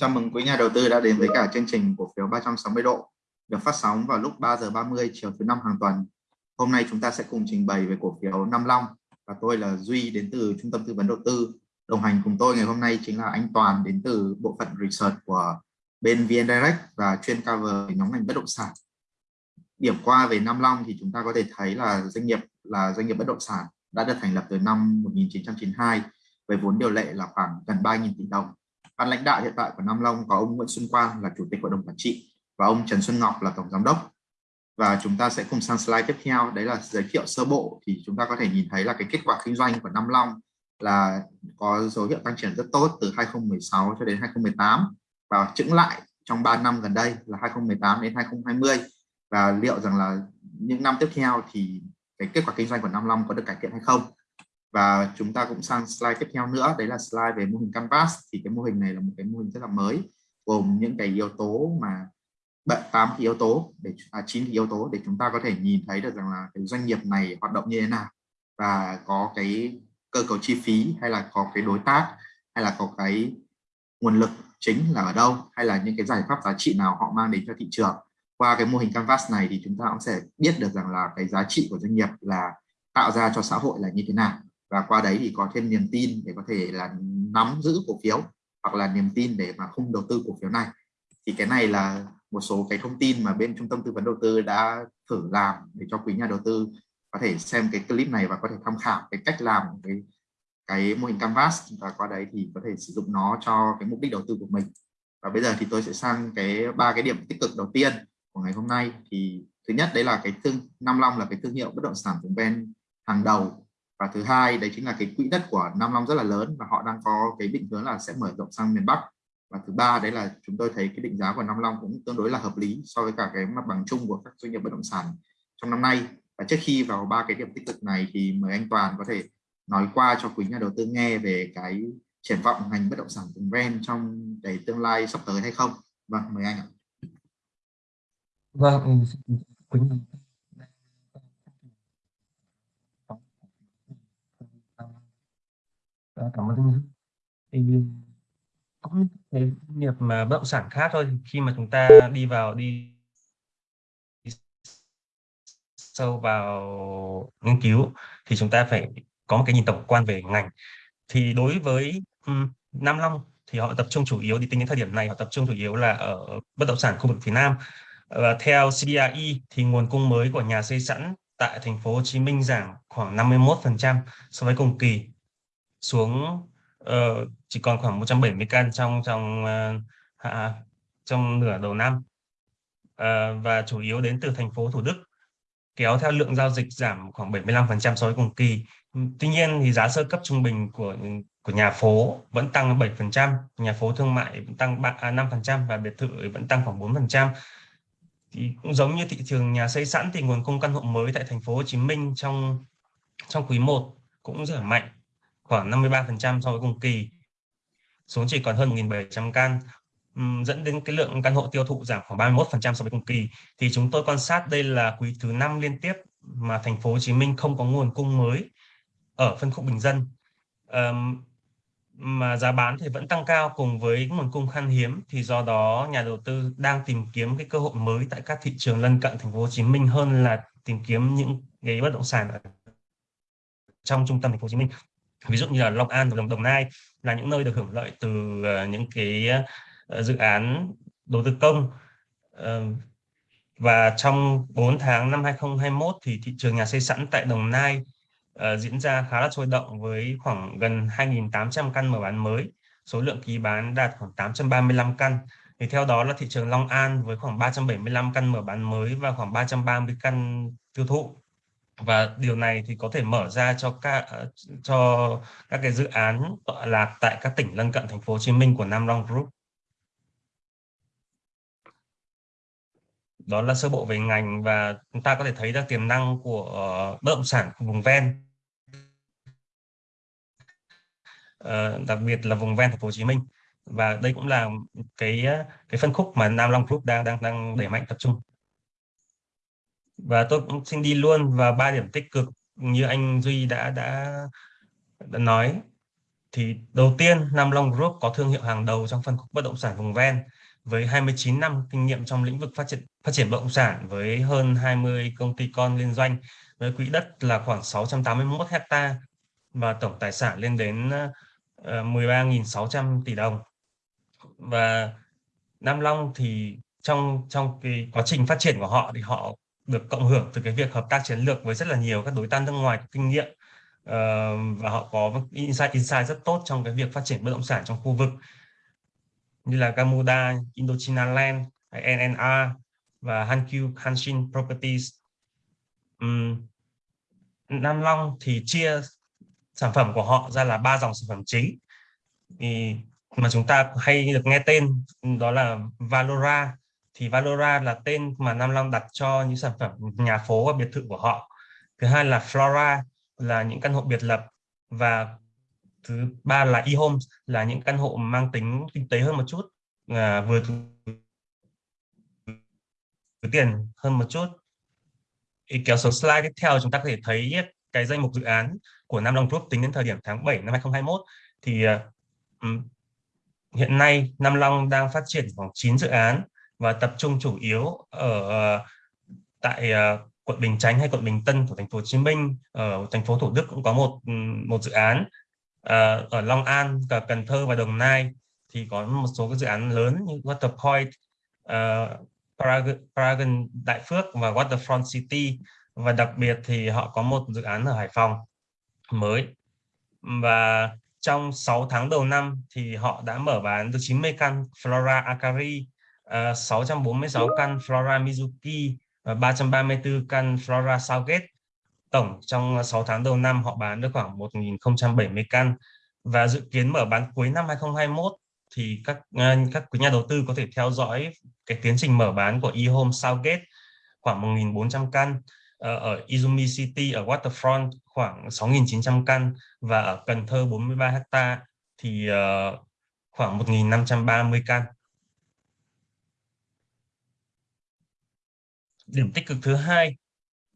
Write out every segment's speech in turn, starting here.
Chào mừng quý nhà đầu tư đã đến với cả chương trình cổ phiếu 360 độ được phát sóng vào lúc 3 giờ 30 chiều thứ năm hàng tuần. Hôm nay chúng ta sẽ cùng trình bày về cổ phiếu Nam Long và tôi là Duy đến từ Trung tâm tư vấn đầu tư. Đồng hành cùng tôi ngày hôm nay chính là anh Toàn đến từ bộ phận research của bên VN Direct và chuyên cover nhóm ngành bất động sản. Điểm qua về Nam Long thì chúng ta có thể thấy là doanh nghiệp là doanh nghiệp bất động sản đã được thành lập từ năm 1992 với vốn điều lệ là khoảng gần 3.000 tỷ đồng ban lãnh đạo hiện tại của Nam Long có ông Nguyễn Xuân Quang là chủ tịch hội đồng quản trị và ông Trần Xuân Ngọc là tổng giám đốc. Và chúng ta sẽ cùng sang slide tiếp theo, đấy là giới thiệu sơ bộ thì chúng ta có thể nhìn thấy là cái kết quả kinh doanh của Nam Long là có dấu hiệu tăng trưởng rất tốt từ 2016 cho đến 2018 và chững lại trong 3 năm gần đây là 2018 đến 2020 và liệu rằng là những năm tiếp theo thì cái kết quả kinh doanh của Nam Long có được cải thiện hay không? Và chúng ta cũng sang slide tiếp theo nữa. Đấy là slide về mô hình canvas. Thì cái mô hình này là một cái mô hình rất là mới gồm những cái yếu tố mà bận tám yếu tố để à, 9 yếu tố để chúng ta có thể nhìn thấy được rằng là cái doanh nghiệp này hoạt động như thế nào. Và có cái cơ cấu chi phí hay là có cái đối tác hay là có cái nguồn lực chính là ở đâu hay là những cái giải pháp giá trị nào họ mang đến cho thị trường. Qua cái mô hình canvas này thì chúng ta cũng sẽ biết được rằng là cái giá trị của doanh nghiệp là tạo ra cho xã hội là như thế nào và qua đấy thì có thêm niềm tin để có thể là nắm giữ cổ phiếu, hoặc là niềm tin để mà không đầu tư cổ phiếu này. Thì cái này là một số cái thông tin mà bên trung tâm tư vấn đầu tư đã thử làm để cho quý nhà đầu tư có thể xem cái clip này và có thể tham khảo cái cách làm cái cái mô hình canvas. Và qua đấy thì có thể sử dụng nó cho cái mục đích đầu tư của mình. Và bây giờ thì tôi sẽ sang cái ba cái điểm tích cực đầu tiên của ngày hôm nay. Thì thứ nhất, đấy là cái thương, Nam Long là cái thương hiệu bất động sản vùng ven hàng đầu và thứ hai, đấy chính là cái quỹ đất của Nam Long rất là lớn và họ đang có cái định hướng là sẽ mở rộng sang miền Bắc. Và thứ ba, đấy là chúng tôi thấy cái định giá của Nam Long cũng tương đối là hợp lý so với cả cái mặt bằng chung của các doanh nghiệp bất động sản trong năm nay. Và trước khi vào ba cái điểm tích cực này thì mời anh Toàn có thể nói qua cho quý nhà đầu tư nghe về cái triển vọng ngành bất động sản vùng ven trong cái tương lai sắp tới hay không. Vâng mời anh ạ. Vâng quý Ờ, cảm ơn anh thì cũng cái nghiệp mà bất động sản khác thôi khi mà chúng ta đi vào đi sâu vào nghiên cứu thì chúng ta phải có một cái nhìn tổng quan về ngành. Thì đối với um, Nam Long thì họ tập trung chủ yếu đi tính đến thời điểm này họ tập trung chủ yếu là ở bất động sản khu vực phía Nam. Và theo CBRE thì nguồn cung mới của nhà xây sẵn tại thành phố Hồ Chí Minh giảm khoảng 51% so với cùng kỳ xuống uh, chỉ còn khoảng 170 căn trong trong uh, trong nửa đầu năm uh, và chủ yếu đến từ thành phố Thủ Đức kéo theo lượng giao dịch giảm khoảng 75% so với cùng kỳ. Tuy nhiên thì giá sơ cấp trung bình của của nhà phố vẫn tăng 7%, nhà phố thương mại vẫn tăng 5% à, và biệt thự vẫn tăng khoảng 4%. Thì cũng giống như thị trường nhà xây sẵn thì nguồn cung căn hộ mới tại thành phố Hồ Chí Minh trong trong quý 1 cũng rất là mạnh khoảng 53% so với cùng kỳ. Xuống chỉ còn hơn 1.700 căn dẫn đến cái lượng căn hộ tiêu thụ giảm khoảng 31% so với cùng kỳ. Thì chúng tôi quan sát đây là quý thứ năm liên tiếp mà thành phố Hồ Chí Minh không có nguồn cung mới ở phân khúc bình dân. Um, mà giá bán thì vẫn tăng cao cùng với nguồn cung khan hiếm. Thì do đó nhà đầu tư đang tìm kiếm cái cơ hội mới tại các thị trường lân cận thành phố Hồ Chí Minh hơn là tìm kiếm những cái bất động sản ở trong trung tâm thành phố Hồ Chí Minh ví dụ như là Long An và Đồng, Đồng Nai là những nơi được hưởng lợi từ ờ, những cái ờ, dự án đầu tư công. Ờ, và trong 4 tháng năm 2021 thì thị trường nhà xây sẵn tại Đồng Nai uh, diễn ra khá là sôi động với khoảng gần 2.800 căn mở bán mới. Số lượng ký bán đạt khoảng 835 căn. Thì theo đó là thị trường Long An với khoảng 375 căn mở bán mới và khoảng 330 căn tiêu thụ và điều này thì có thể mở ra cho các ờ, cho các cái dự án tọa lạc tại các tỉnh lân cận thành phố Hồ Chí Minh của Nam Long Group. Đó là sơ bộ về ngành và chúng ta có thể thấy ra tiềm năng của ờ, bất động sản vùng ven. Ờ, đặc biệt là vùng ven thành phố Hồ Chí Minh và đây cũng là cái cái phân khúc mà Nam Long Group đang đang đang đẩy mạnh tập trung và tôi cũng xin đi luôn vào ba điểm tích cực như anh Duy đã đã, đã nói. Thì đầu tiên Nam Long Group có thương hiệu hàng đầu trong phân khúc bất động sản vùng ven với 29 năm kinh nghiệm trong lĩnh vực phát triển phát triển bất động sản với hơn 20 công ty con liên doanh với quỹ đất là khoảng 681 hecta và tổng tài sản lên đến ờ, 13.600 tỷ đồng. Và Nam Long thì trong trong cái quá trình phát triển của họ thì họ được cộng hưởng từ cái việc hợp tác chiến lược với rất là nhiều các đối tác nước ngoài có kinh nghiệm uh, và họ có insight insight rất tốt trong cái việc phát triển bất động sản trong khu vực như là Gamuda, Indochina Land, NNR và Hankyu Hanshin Properties. Um, Nam Long thì chia sản phẩm của họ ra là ba dòng sản phẩm chính thì mà chúng ta hay được nghe tên đó là Valora thì Valora là tên mà Nam Long đặt cho những sản phẩm nhà phố và biệt thự của họ. Thứ hai là Flora là những căn hộ biệt lập và thứ ba là e-homes là những căn hộ mang tính kinh tế hơn một chút à, vừa túi tiền hơn một chút. Ý kéo số slide tiếp theo chúng ta có thể thấy cái danh mục dự án của Nam Long Group tính đến thời điểm tháng 7 năm 2021 thì uh, hiện nay Nam Long đang phát triển khoảng 9 dự án và tập trung chủ yếu ở ờ, tại ờ, quận Bình Chánh hay quận Bình Tân của thành phố Hồ Chí Minh. Ở thành phố Thủ Đức cũng có một một dự án ờ, ở Long An cả Cần Thơ và Đồng Nai thì có một số cái dự án lớn như Waterpoint uh, Paragon, Paragon Đại Phước và Waterfront City. Và đặc biệt thì họ có một dự án ở Hải Phòng mới. Và trong 6 tháng đầu năm thì họ đã mở bán được 90 căn Flora Akari, Ờ, uh, 646 căn Flora Mizuki và 334 căn Flora Southgate. Tổng trong 6 tháng đầu năm họ bán được khoảng 1.070 căn và dự kiến mở bán cuối năm 2021 thì các uh, các quý nhà đầu tư có thể theo dõi cái tiến trình mở bán của eHome Southgate khoảng 1.400 căn ờ, ở Izumi City ở Waterfront khoảng 6.900 căn và ở Cần Thơ 43 hecta thì uh, khoảng 1.530 căn. Điểm tích cực thứ hai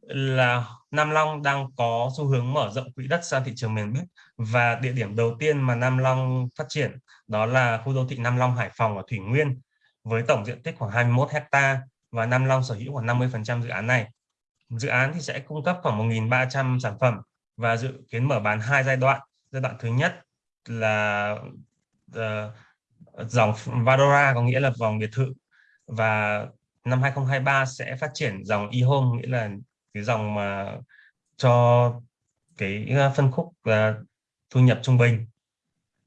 là Nam Long đang có xu hướng mở rộng quỹ đất sang thị trường miền Bắc. Và địa điểm đầu tiên mà Nam Long phát triển đó là khu đô thị Nam Long Hải Phòng ở Thủy Nguyên với tổng diện tích khoảng 21 hecta và Nam Long sở hữu khoảng 50% dự án này. Dự án thì sẽ cung cấp khoảng 1.300 sản phẩm và dự kiến mở bán hai giai đoạn. Giai đoạn thứ nhất là uh, dòng Vadora có nghĩa là vòng biệt thự và năm 2023 sẽ phát triển dòng e-home nghĩa là cái dòng mà cho cái ờ, phân khúc là thu nhập trung bình.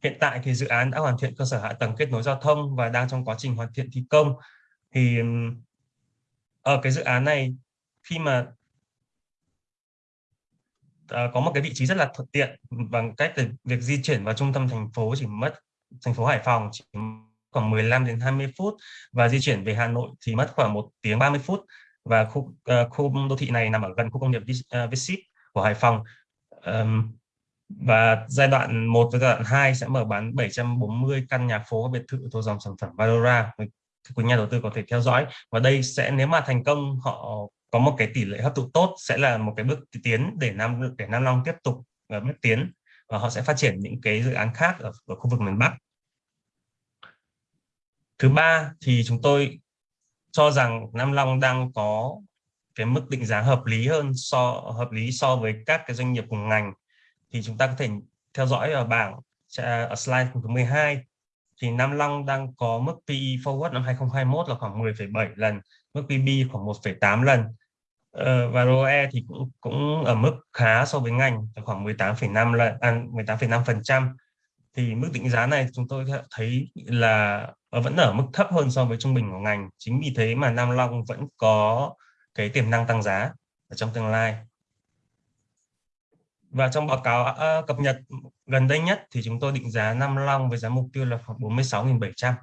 Hiện tại thì dự án đã hoàn thiện cơ sở hạ tầng kết nối giao thông và đang trong quá trình hoàn thiện thi công. Thì ở ờ, cái dự án này khi mà à, có một cái vị trí rất là thuận tiện bằng cách việc di chuyển vào trung tâm thành phố chỉ mất thành phố Hải Phòng chỉ khoảng 15 đến 20 phút và di chuyển về Hà Nội thì mất khoảng 1 tiếng 30 phút. Và khu uh, khu đô thị này nằm ở gần khu công nghiệp uh, của Hải Phòng. Um, và giai đoạn 1 và giai đoạn 2 sẽ mở bán 740 căn nhà phố biệt thự thuộc dòng sản phẩm Valora quý nhà đầu tư có thể theo dõi. Và đây sẽ nếu mà thành công họ có một cái tỷ lệ hấp thụ tốt sẽ là một cái bước tiến để Nam để Nam Long tiếp tục uh, bước tiến. Và họ sẽ phát triển những cái dự án khác ở, ở khu vực miền Bắc. Thứ ba thì chúng tôi cho rằng Nam Long đang có cái mức định giá hợp lý hơn so hợp lý so với các cái doanh nghiệp cùng ngành. Thì chúng ta có thể theo dõi ở bảng ở slide thứ 12 thì Nam Long đang có mức PE forward năm 2021 là khoảng 10,7 lần, mức PB khoảng 1,8 lần. Ờ, và ROE thì cũng cũng ở mức khá so với ngành khoảng 18,5 lần à, 18,5 phần trăm thì mức định giá này chúng tôi thấy là vẫn ở mức thấp hơn so với trung bình của ngành. Chính vì thế mà Nam Long vẫn có cái tiềm năng tăng giá ở trong tương lai. Và trong báo cáo uh, cập nhật gần đây nhất thì chúng tôi định giá Nam Long với giá mục tiêu là khoảng 46.700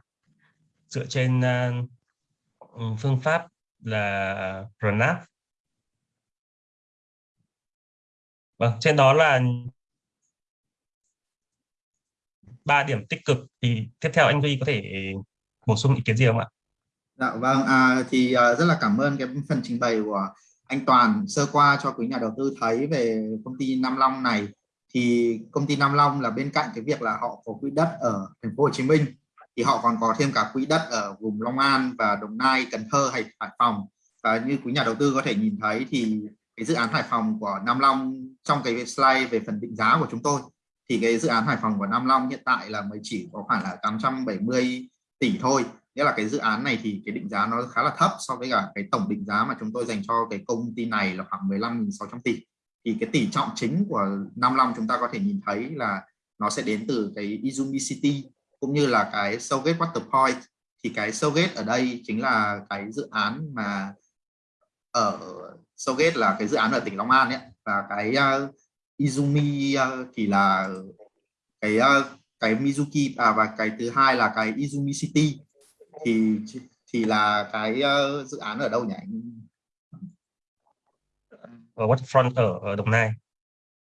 dựa trên uh, phương pháp là RNAP Vâng, trên đó là ba điểm tích cực thì tiếp theo anh Duy có thể bổ sung ý kiến gì không ạ? Dạ vâng, à, thì à, rất là cảm ơn cái phần trình bày của anh Toàn sơ qua cho quý nhà đầu tư thấy về công ty Nam Long này thì công ty Nam Long là bên cạnh cái việc là họ có quỹ đất ở thành phố Hồ Chí Minh thì họ còn có thêm cả quỹ đất ở vùng Long An và Đồng Nai, Cần Thơ hay Hải Phòng và như quý nhà đầu tư có thể nhìn thấy thì cái dự án Hải Phòng của Nam Long trong cái slide về phần định giá của chúng tôi thì cái dự án Hải Phòng của Nam Long hiện tại là mới chỉ có khoảng là 870 tỷ thôi. Nghĩa là cái dự án này thì cái định giá nó khá là thấp so với cả cái tổng định giá mà chúng tôi dành cho cái công ty này là khoảng 15.600 tỷ. Thì cái tỷ trọng chính của Nam Long chúng ta có thể nhìn thấy là nó sẽ đến từ cái Izumi City cũng như là cái Sogate Waterpoint thì cái Sogate ở đây chính là cái dự án mà ở Sogate là cái dự án ở tỉnh Long An ấy. Và cái uh, Izumi uh, thì là cái uh, cái Mizuki à, và cái thứ hai là cái Izumi City. Thì thì là cái uh, dự án ở đâu nhỉ ở waterfront ở, ở Đồng Nai.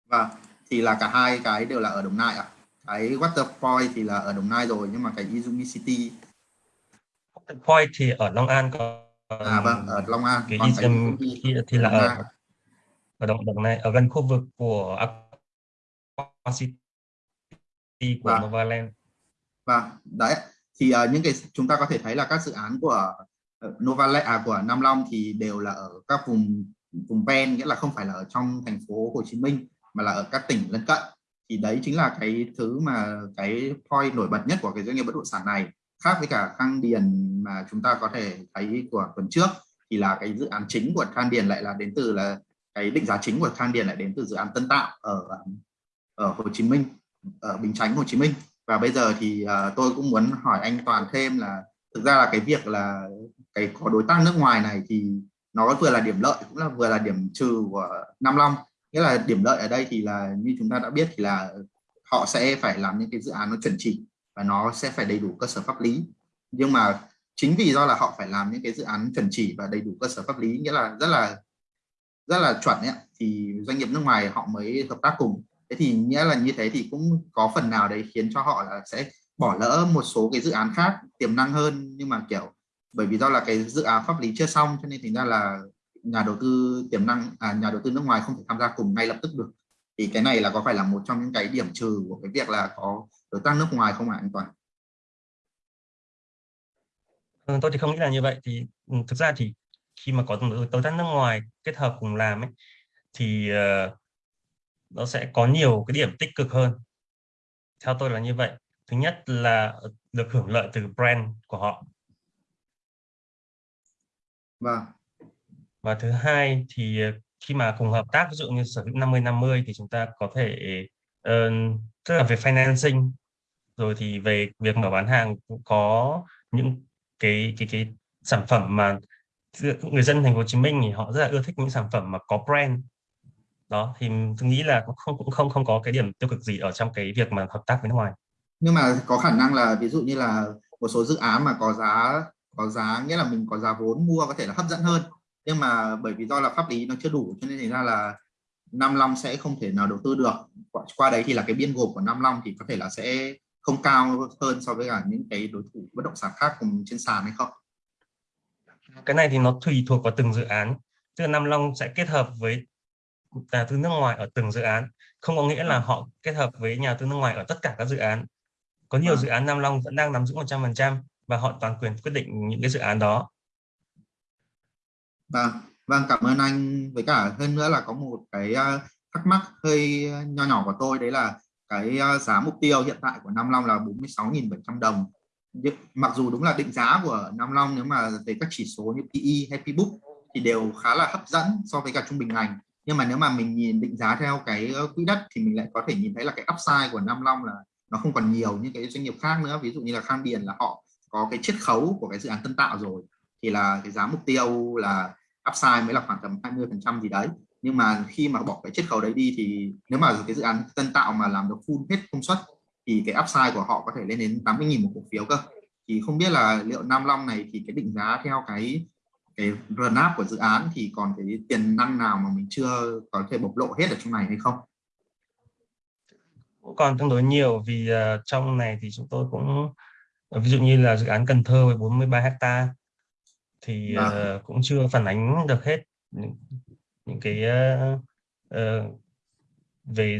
Và thì là cả hai cái đều là ở Đồng Nai à cái Waterpoint thì là ở Đồng Nai rồi nhưng mà cái Izumi City. Waterpoint thì ở Long An còn à vâng ở Long An cái còn Izum cái thì, thì là ở ở Đồng Đồng Nai ở gần khu vực của Aqua City của Vâng. Novaland. Và đấy. Thì uh, những cái chúng ta có thể thấy là các dự án của uh, Novaland à, của Nam Long thì đều là ở các vùng vùng ven nghĩa là không phải là ở trong thành phố Hồ Chí Minh mà là ở các tỉnh lân cận. Thì đấy chính là cái thứ mà cái point nổi bật nhất của cái doanh nghiệp bất động sản này. Khác với cả Khang Điền mà chúng ta có thể thấy của tuần trước thì là cái dự án chính của Khang Điền lại là đến từ là cái định giá chính của Khang Điền lại đến từ dự án Tân Tạo ở ở Hồ Chí Minh ở Bình Chánh Hồ Chí Minh. Và bây giờ thì uh, tôi cũng muốn hỏi anh Toàn thêm là thực ra là cái việc là cái có đối tác nước ngoài này thì nó vừa là điểm lợi cũng là vừa là điểm trừ của Nam Long. Nghĩa là điểm lợi ở đây thì là như chúng ta đã biết thì là họ sẽ phải làm những cái dự án nó chuẩn chỉ và nó sẽ phải đầy đủ cơ sở pháp lý. Nhưng mà chính vì do là họ phải làm những cái dự án chuẩn chỉ và đầy đủ cơ sở pháp lý nghĩa là rất là rất là chuẩn ấy, thì doanh nghiệp nước ngoài họ mới hợp tác cùng. Thế thì nghĩa là như thế thì cũng có phần nào đấy khiến cho họ là sẽ bỏ lỡ một số cái dự án khác tiềm năng hơn. Nhưng mà kiểu bởi vì do là cái dự án pháp lý chưa xong cho nên thành ra là nhà đầu tư tiềm năng à, nhà đầu tư nước ngoài không thể tham gia cùng ngay lập tức được. Thì cái này là có phải là một trong những cái điểm trừ của cái việc là có đối tác nước ngoài không ạ anh Toàn? Ừ, tôi thì không nghĩ là như vậy. Thì ừ, thực ra thì khi mà có đối tác nước ngoài kết hợp cùng làm ấy thì uh, nó sẽ có nhiều cái điểm tích cực hơn. Theo tôi là như vậy. Thứ nhất là được hưởng lợi từ brand của họ. Vâng. và thứ hai thì ờ, khi mà cùng hợp tác ví dụ như sở hữu 50 50 thì chúng ta có thể uh, tức là về financing rồi thì về việc mở bán hàng cũng có những cái cái cái sản phẩm mà người dân thành phố Hồ Chí Minh thì họ rất là ưa thích những sản phẩm mà có brand. Đó thì tôi nghĩ là cũng không cũng không không có cái điểm tiêu cực gì ở trong cái việc mà hợp tác với nước ngoài. Nhưng mà có khả năng là ví dụ như là một số dự án mà có giá có giá nghĩa là mình có giá vốn mua có thể là hấp dẫn hơn. Nhưng mà bởi vì do là pháp lý nó chưa đủ cho nên thành ra là Nam Long sẽ không thể nào đầu tư được. Qua, qua đấy thì là cái biên gộp của Nam Long thì có thể là sẽ không cao hơn so với cả những cái đối thủ bất động sản khác cùng trên sàn hay không? Cái này thì nó tùy thuộc vào từng dự án. Tức là Nam Long sẽ kết hợp với nhà tư nước ngoài ở từng dự án. Không có nghĩa là họ kết hợp với nhà tư nước ngoài ở tất cả các dự án. Có nhiều à. dự án Nam Long vẫn đang nắm giữ 100% và họ toàn quyền quyết định những cái dự án đó. Vâng. Vâng cảm ơn anh. Với cả hơn nữa là có một cái thắc mắc hơi nho nhỏ của tôi đấy là cái giá mục tiêu hiện tại của Nam Long là 46.700 đồng mặc dù đúng là định giá của Nam Long nếu mà về các chỉ số như PE hay P-book thì đều khá là hấp dẫn so với cả trung bình ngành. Nhưng mà nếu mà mình nhìn định giá theo cái ờ, quỹ đất thì mình lại có thể nhìn thấy là cái upside của Nam Long là nó không còn nhiều như cái doanh nghiệp khác nữa. Ví dụ như là Khang Điền là họ có cái chiết khấu của cái dự án tân tạo rồi, thì là cái giá mục tiêu là upside mới là khoảng tầm 20 phần trăm gì đấy. Nhưng mà khi mà bỏ cái chiết khấu đấy đi thì nếu mà cái dự án tân tạo mà làm được full hết công suất thì cái upside của họ có thể lên đến 80.000 một cổ phiếu cơ thì không biết là liệu Nam Long này thì cái định giá theo cái cái run up của dự án thì còn cái tiềm năng nào mà mình chưa có thể bộc lộ hết ở trong này hay không? Cũng còn tương đối nhiều vì uh, trong này thì chúng tôi cũng ví dụ như là dự án Cần Thơ với 43 hecta thì uh, cũng chưa phản ánh được hết những, những cái uh, uh, về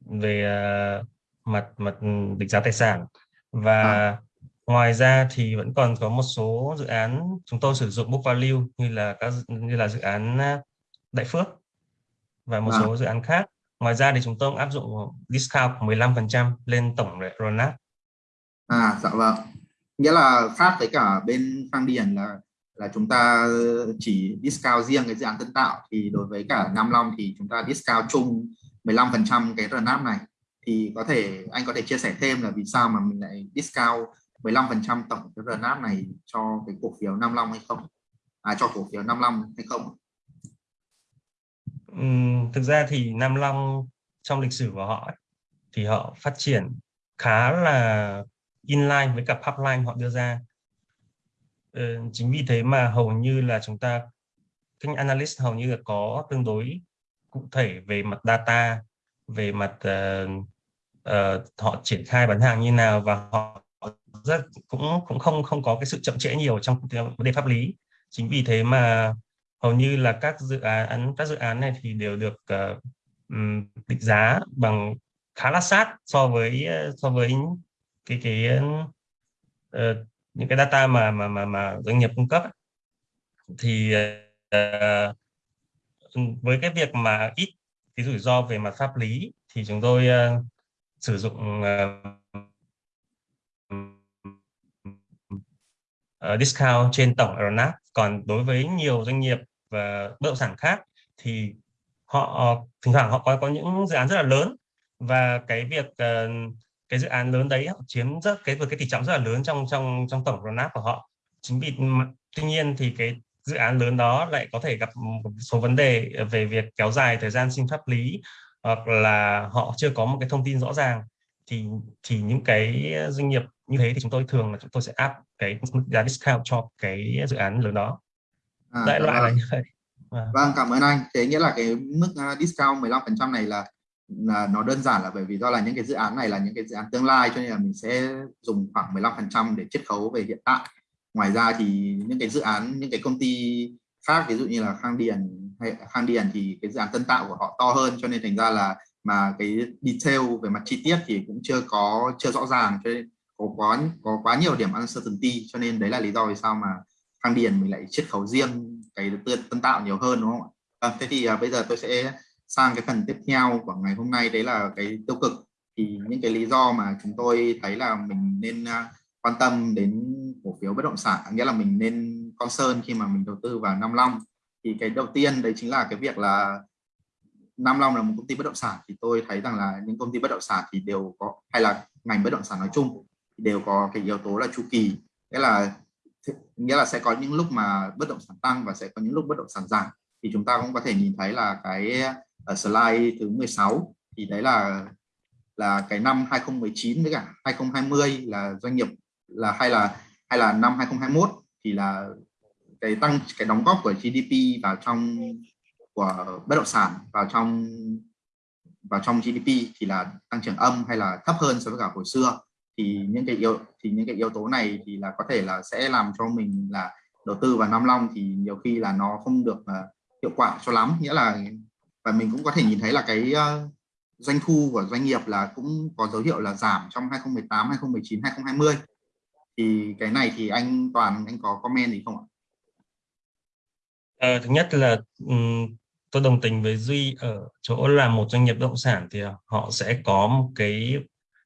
về uh, mặt mặt định giá tài sản và À. ngoài ra thì vẫn còn có một số dự án chúng tôi sử dụng book value như là các như là dự án uh, Đại Phước và một Vâng. số dự án khác. Ngoài ra thì chúng tôi cũng áp dụng discount của 15% lên tổng RONAP. À dạ vâng. Nghĩa là khác với cả bên Khang Điền là là chúng ta chỉ discount riêng cái dự án tân tạo thì đối với cả Nam Long thì chúng ta discount chung 15% cái RNAP này thì có thể anh có thể chia sẻ thêm là vì sao mà mình lại discount 15% tổng cái RNAP này cho cái cổ phiếu Nam Long hay không? À cho cổ phiếu Nam Long hay không? Ừ, thực ra thì Nam Long trong lịch sử của họ ấy, thì họ phát triển khá là inline với cả pipeline họ đưa ra. Ừ, chính vì thế mà hầu như là chúng ta các analyst hầu như là có tương đối cụ thể về mặt data, về mặt uh, uh, họ triển khai bán hàng như nào và họ rất cũng cũng không không có cái sự chậm trễ nhiều trong vấn đề pháp lý. Chính vì thế mà hầu như là các dự án các dự án này thì đều được uh, định giá bằng khá là sát so với ờ, so với cái cái uh, những cái data mà mà mà mà doanh nghiệp cung cấp thì uh, với cái việc mà ít cái rủi ro về mặt pháp lý thì chúng tôi uh, sử dụng uh, discount trên tổng RNAP còn đối với nhiều doanh nghiệp và bất động sản khác thì họ ờ, thỉnh thoảng họ có có những dự án rất là lớn và cái việc uh, cái dự án lớn đấy họ chiếm rất cái cái tỷ trọng rất là lớn trong trong trong tổng RNAP của họ. Chính vì tuy nhiên thì cái dự án lớn đó lại có thể gặp một số vấn đề về việc kéo dài thời gian xin pháp lý hoặc là họ chưa có một cái thông tin rõ ràng thì thì những cái doanh nghiệp như thế thì chúng tôi thường là chúng tôi sẽ áp cái giá discount cho cái dự án lớn đó à, đại loại vâng. là như vậy à. vâng cảm ơn anh thế nghĩa là cái mức discount 15% này là là nó đơn giản là bởi vì do là những cái dự án này là những cái dự án tương lai cho nên là mình sẽ dùng khoảng 15% để chiết khấu về hiện tại ngoài ra thì những cái dự án những cái công ty khác ví dụ như là Khang Điền hay Khang Điền thì cái dự án tân tạo của họ to hơn cho nên thành ra là mà cái detail về mặt chi tiết thì cũng chưa có chưa rõ ràng cho nên có quá có quá nhiều điểm uncertainty cho nên đấy là lý do vì sao mà Khang Điền mình lại chiết khấu riêng cái tân tạo nhiều hơn đúng không ạ? À, thế thì à, bây giờ tôi sẽ sang cái phần tiếp theo của ngày hôm nay đấy là cái tiêu cực thì những cái lý do mà chúng tôi thấy là mình nên à, quan tâm đến cổ phiếu bất động sản nghĩa là mình nên concern khi mà mình đầu tư vào Nam Long thì cái đầu tiên đấy chính là cái việc là Nam Long là một công ty bất động sản. Thì tôi thấy rằng là những công ty bất động sản thì đều có, hay là ngành bất động sản nói chung, thì đều có cái yếu tố là chu kỳ. Nghĩa là nghĩa là sẽ có những lúc mà bất động sản tăng và sẽ có những lúc bất động sản giảm. Thì chúng ta cũng có thể nhìn thấy là cái ở slide thứ 16 thì đấy là là cái năm 2019 với cả 2020 là doanh nghiệp là, hay là hay là năm 2021 thì là cái tăng cái đóng góp của GDP vào trong của bất động sản vào trong vào trong GDP thì là tăng trưởng âm hay là thấp hơn so với cả hồi xưa. Thì những cái yếu thì những cái yếu tố này thì là có thể là sẽ làm cho mình là đầu tư vào Nam Long thì nhiều khi là nó không được uh, hiệu quả cho lắm. Nghĩa là và mình cũng có thể nhìn thấy là cái uh, doanh thu của doanh nghiệp là cũng có dấu hiệu là giảm trong 2018, 2019, 2020 thì cái này thì anh Toàn anh có comment gì không ạ? À, thứ nhất là um, tôi đồng tình với Duy ở chỗ là một doanh nghiệp bất động sản thì ờ, họ sẽ có một cái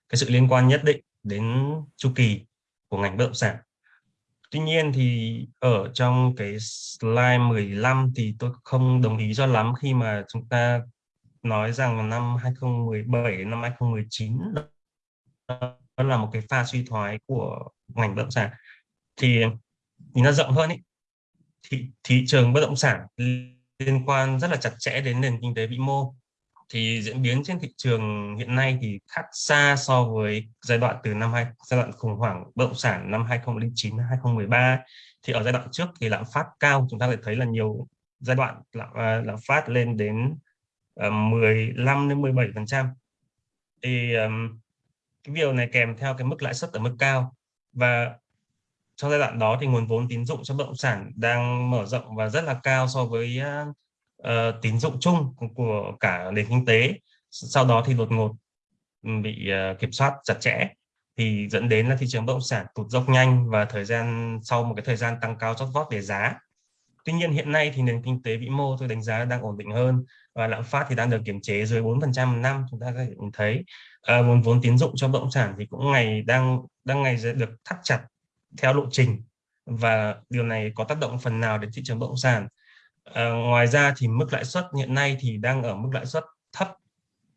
cái sự liên quan nhất định đến chu kỳ của ngành bất động sản. Tuy nhiên thì ở trong cái slide 15 thì tôi không đồng ý cho lắm khi mà chúng ta nói rằng năm 2017 đến năm 2019 đó là một cái pha suy thoái của ngành bất động sản. Thì nhìn nó rộng hơn ý, thị, thị trường bất động sản liên quan rất là chặt chẽ đến nền kinh tế vĩ mô. Thì diễn biến trên thị trường hiện nay thì khác xa so với giai đoạn từ năm hai giai đoạn khủng hoảng bất động sản năm 2009 2013 thì ở giai đoạn trước thì lạm phát cao chúng ta lại thấy là nhiều giai đoạn lạm, à, lạm phát lên đến ờ, uh, 15 đến 17 phần trăm. Thì um, cái điều này kèm theo cái mức lãi suất ở mức cao. Và trong giai đoạn đó thì nguồn vốn tín dụng cho bất động sản đang mở rộng và rất là cao so với uh, tín dụng chung của cả nền kinh tế. Sau đó thì đột ngột bị uh, kiểm soát chặt chẽ thì dẫn đến là thị trường bất động sản tụt dốc nhanh và thời gian sau một cái thời gian tăng cao chót vót về giá. Tuy nhiên hiện nay thì nền kinh tế vĩ mô tôi đánh giá đang ổn định hơn và lạm phát thì đang được kiểm chế dưới 4% một năm chúng ta có thể thấy. À, nguồn vốn tín dụng cho bất động sản thì cũng ngày đang đang ngày được thắt chặt theo lộ trình và điều này có tác động phần nào đến thị trường bất động sản? À, ngoài ra thì mức lãi suất hiện nay thì đang ở mức lãi suất thấp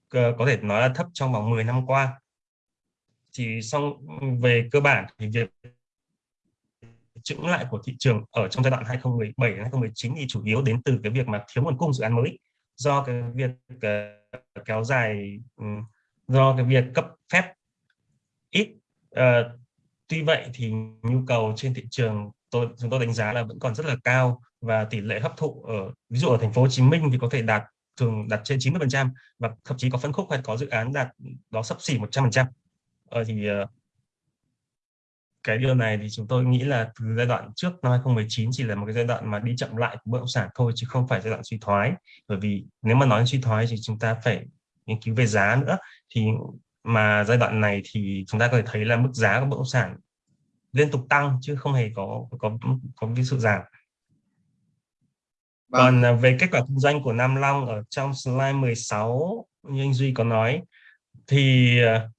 có thể nói là thấp trong vòng 10 năm qua. Thì xong về cơ bản thì việc chững lại của thị trường ở trong giai đoạn 2017 2019 thì chủ yếu đến từ cái việc mà thiếu nguồn cung dự án mới do cái việc uh, kéo dài um, do cái việc cấp phép ít uh, tuy vậy thì nhu cầu trên thị trường tôi chúng tôi đánh giá là vẫn còn rất là cao và tỷ lệ hấp thụ ở ví dụ ở thành phố Hồ Chí Minh thì có thể đạt thường đạt trên 90 phần trăm và thậm chí có phân khúc hay có dự án đạt đó sắp xỉ 100 phần trăm. Ờ, thì ờ, cái điều này thì chúng tôi nghĩ là từ giai đoạn trước năm 2019 chỉ là một cái giai đoạn mà đi chậm lại của bất động sản thôi chứ không phải giai đoạn suy thoái. Bởi vì nếu mà nói suy thoái thì chúng ta phải nghiên cứu về giá nữa thì mà giai đoạn này thì chúng ta có thể thấy là mức giá của bất động sản liên tục tăng chứ không hề có có có cái sự giảm. Vâng. còn à, về kết quả kinh doanh của Nam Long ở trong slide 16 như anh Duy có nói thì à,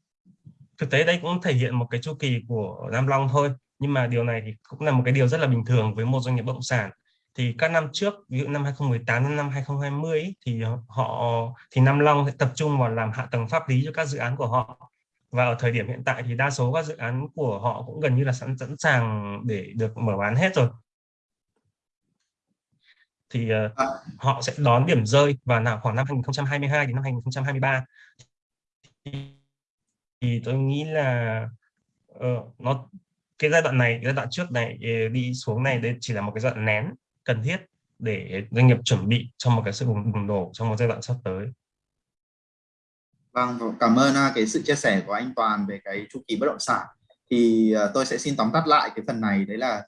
thực tế đây cũng thể hiện một cái chu kỳ của Nam Long thôi. Nhưng mà điều này thì cũng là một cái điều rất là bình thường với một doanh nghiệp bất động sản thì các năm trước ví dụ năm 2018 đến năm 2020 ấy, thì họ thì Nam Long sẽ tập trung vào làm hạ tầng pháp lý cho các dự án của họ. Và ở thời điểm hiện tại thì đa số các dự án của họ cũng gần như là sẵn sẵn sàng để được mở bán hết rồi. Thì uh, họ sẽ đón điểm rơi vào nào khoảng năm 2022 đến năm 2023 thì tôi nghĩ là uh, nó cái giai đoạn này giai đoạn trước này ờ, đi xuống này đây chỉ là một cái giai đoạn nén cần thiết để doanh nghiệp chuẩn bị cho một cái sự bùng, nổ trong một giai đoạn sắp tới. Vâng, vâng cảm ơn à, cái sự chia sẻ của anh Toàn về cái chu kỳ bất động sản. Thì à, tôi sẽ xin tóm tắt lại cái phần này đấy là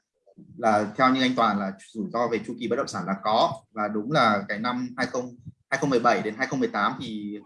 là theo như anh Toàn là rủi ro về chu kỳ bất động sản là có. Và đúng là cái năm 20 2017 đến 2018 thì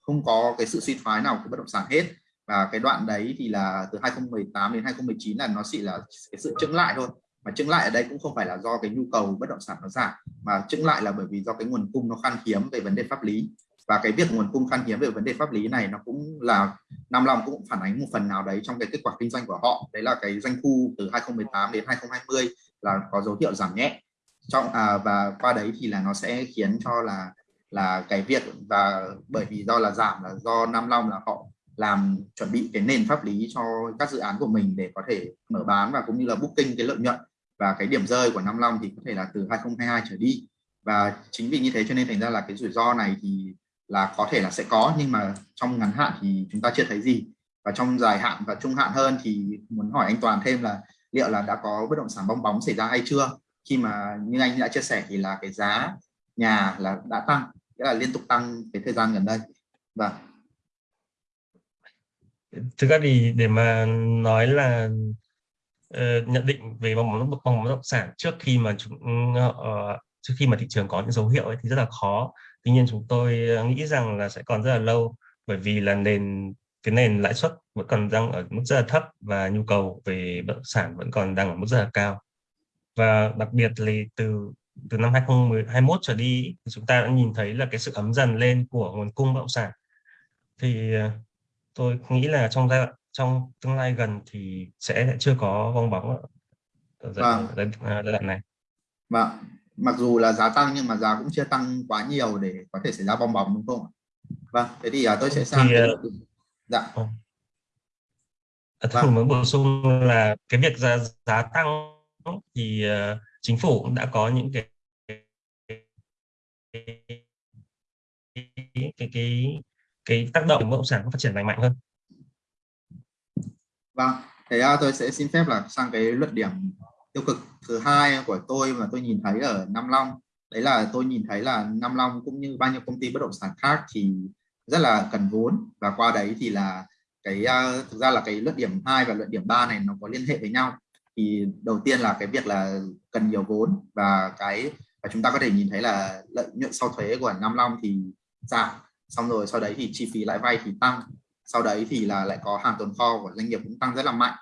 không có cái sự suy thoái nào của bất động sản hết. Và cái đoạn đấy thì là từ 2018 đến 2019 là nó chỉ là cái sự chững lại thôi mà chững lại ở đây cũng không phải là do cái nhu cầu bất động sản nó giảm mà chững lại là bởi vì do cái nguồn cung nó khan hiếm về vấn đề pháp lý. Và cái việc nguồn cung khan hiếm về vấn đề pháp lý này nó cũng là Nam Long cũng phản ánh một phần nào đấy trong cái kết quả kinh doanh của họ. Đấy là cái doanh thu từ 2018 đến 2020 là có dấu hiệu giảm nhẹ. Trong à, và qua đấy thì là nó sẽ khiến cho là là cái việc và bởi vì do là giảm là do Nam Long là họ làm chuẩn bị cái nền pháp lý cho các dự án của mình để có thể mở bán và cũng như là booking cái lợi nhuận và cái điểm rơi của Nam Long thì có thể là từ 2022 trở đi. Và chính vì như thế cho nên thành ra là cái rủi ro này thì là có thể là sẽ có, nhưng mà trong ngắn hạn thì chúng ta chưa thấy gì. Và trong dài hạn và trung hạn hơn thì muốn hỏi anh Toàn thêm là liệu là đã có bất động sản bong bóng xảy ra hay chưa? Khi mà như anh đã chia sẻ thì là cái giá nhà là đã tăng, nghĩa là liên tục tăng cái thời gian gần đây. Và thực ra thì để mà nói là uh, nhận định về bóng bóng bóng bất động sản trước khi mà chúng uh, trước khi mà thị trường có những dấu hiệu ấy thì rất là khó. Tuy nhiên chúng tôi nghĩ rằng là sẽ còn rất là lâu bởi vì là nền cái nền lãi suất vẫn còn đang ở mức rất là thấp và nhu cầu về bất động sản vẫn còn đang ở mức rất là cao. Và đặc biệt là từ từ năm 2021 trở đi thì chúng ta đã nhìn thấy là cái sự ấm dần lên của nguồn cung bất động sản. Thì tôi nghĩ là trong giai đoạn trong tương lai gần thì sẽ chưa có bong bóng ở giai, vâng. giai, đoạn này. Vâng, mặc dù là giá tăng nhưng mà giá cũng chưa tăng quá nhiều để có thể xảy ra bong bóng đúng không ạ? Vâng, thế thì uh, tôi sẽ sang thì, cái... Uh, dạ. À, vâng. muốn bổ sung là cái việc giá giá tăng thì uh, chính phủ cũng đã có những cái cái cái, cái cái tác động bất động sản phát triển lành mạnh hơn vâng thế à, tôi sẽ xin phép là sang cái luận điểm tiêu cực thứ hai của tôi mà tôi nhìn thấy ở Nam Long. Đấy là tôi nhìn thấy là Nam Long cũng như bao nhiêu công ty bất động sản khác thì rất là cần vốn. Và qua đấy thì là cái uh, thực ra là cái luận điểm 2 và luận điểm 3 này nó có liên hệ với nhau. Thì đầu tiên là cái việc là cần nhiều vốn và cái và chúng ta có thể nhìn thấy là lợi nhuận sau thuế của Nam Long thì giảm. Xong rồi sau đấy thì chi phí lãi vay thì tăng sau đấy thì là lại có hàng tồn kho của doanh nghiệp cũng tăng rất là mạnh.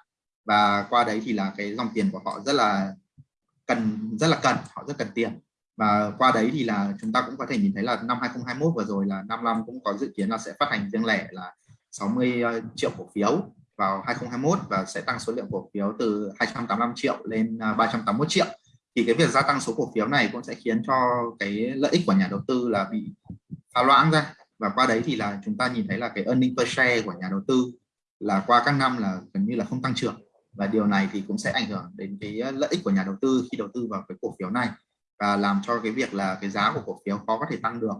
Và qua đấy thì là cái dòng tiền của họ rất là cần, rất là cần, họ rất cần tiền. Và qua đấy thì là chúng ta cũng có thể nhìn thấy là năm 2021 vừa rồi là Nam Long cũng có dự kiến là sẽ phát hành riêng lẻ là 60 ờ, triệu cổ phiếu vào 2021 và sẽ tăng số lượng cổ phiếu từ 285 triệu lên ờ, 381 triệu. Thì cái việc gia tăng số cổ phiếu này cũng sẽ khiến cho cái lợi ích của nhà đầu tư là bị pha loãng ra và qua đấy thì là chúng ta nhìn thấy là cái earning per share của nhà đầu tư là qua các năm là gần như là không tăng trưởng. Và điều này thì cũng sẽ ảnh hưởng đến cái lợi ích của nhà đầu tư khi đầu tư vào cái cổ phiếu này. Và làm cho cái việc là cái giá của cổ phiếu khó có thể tăng được.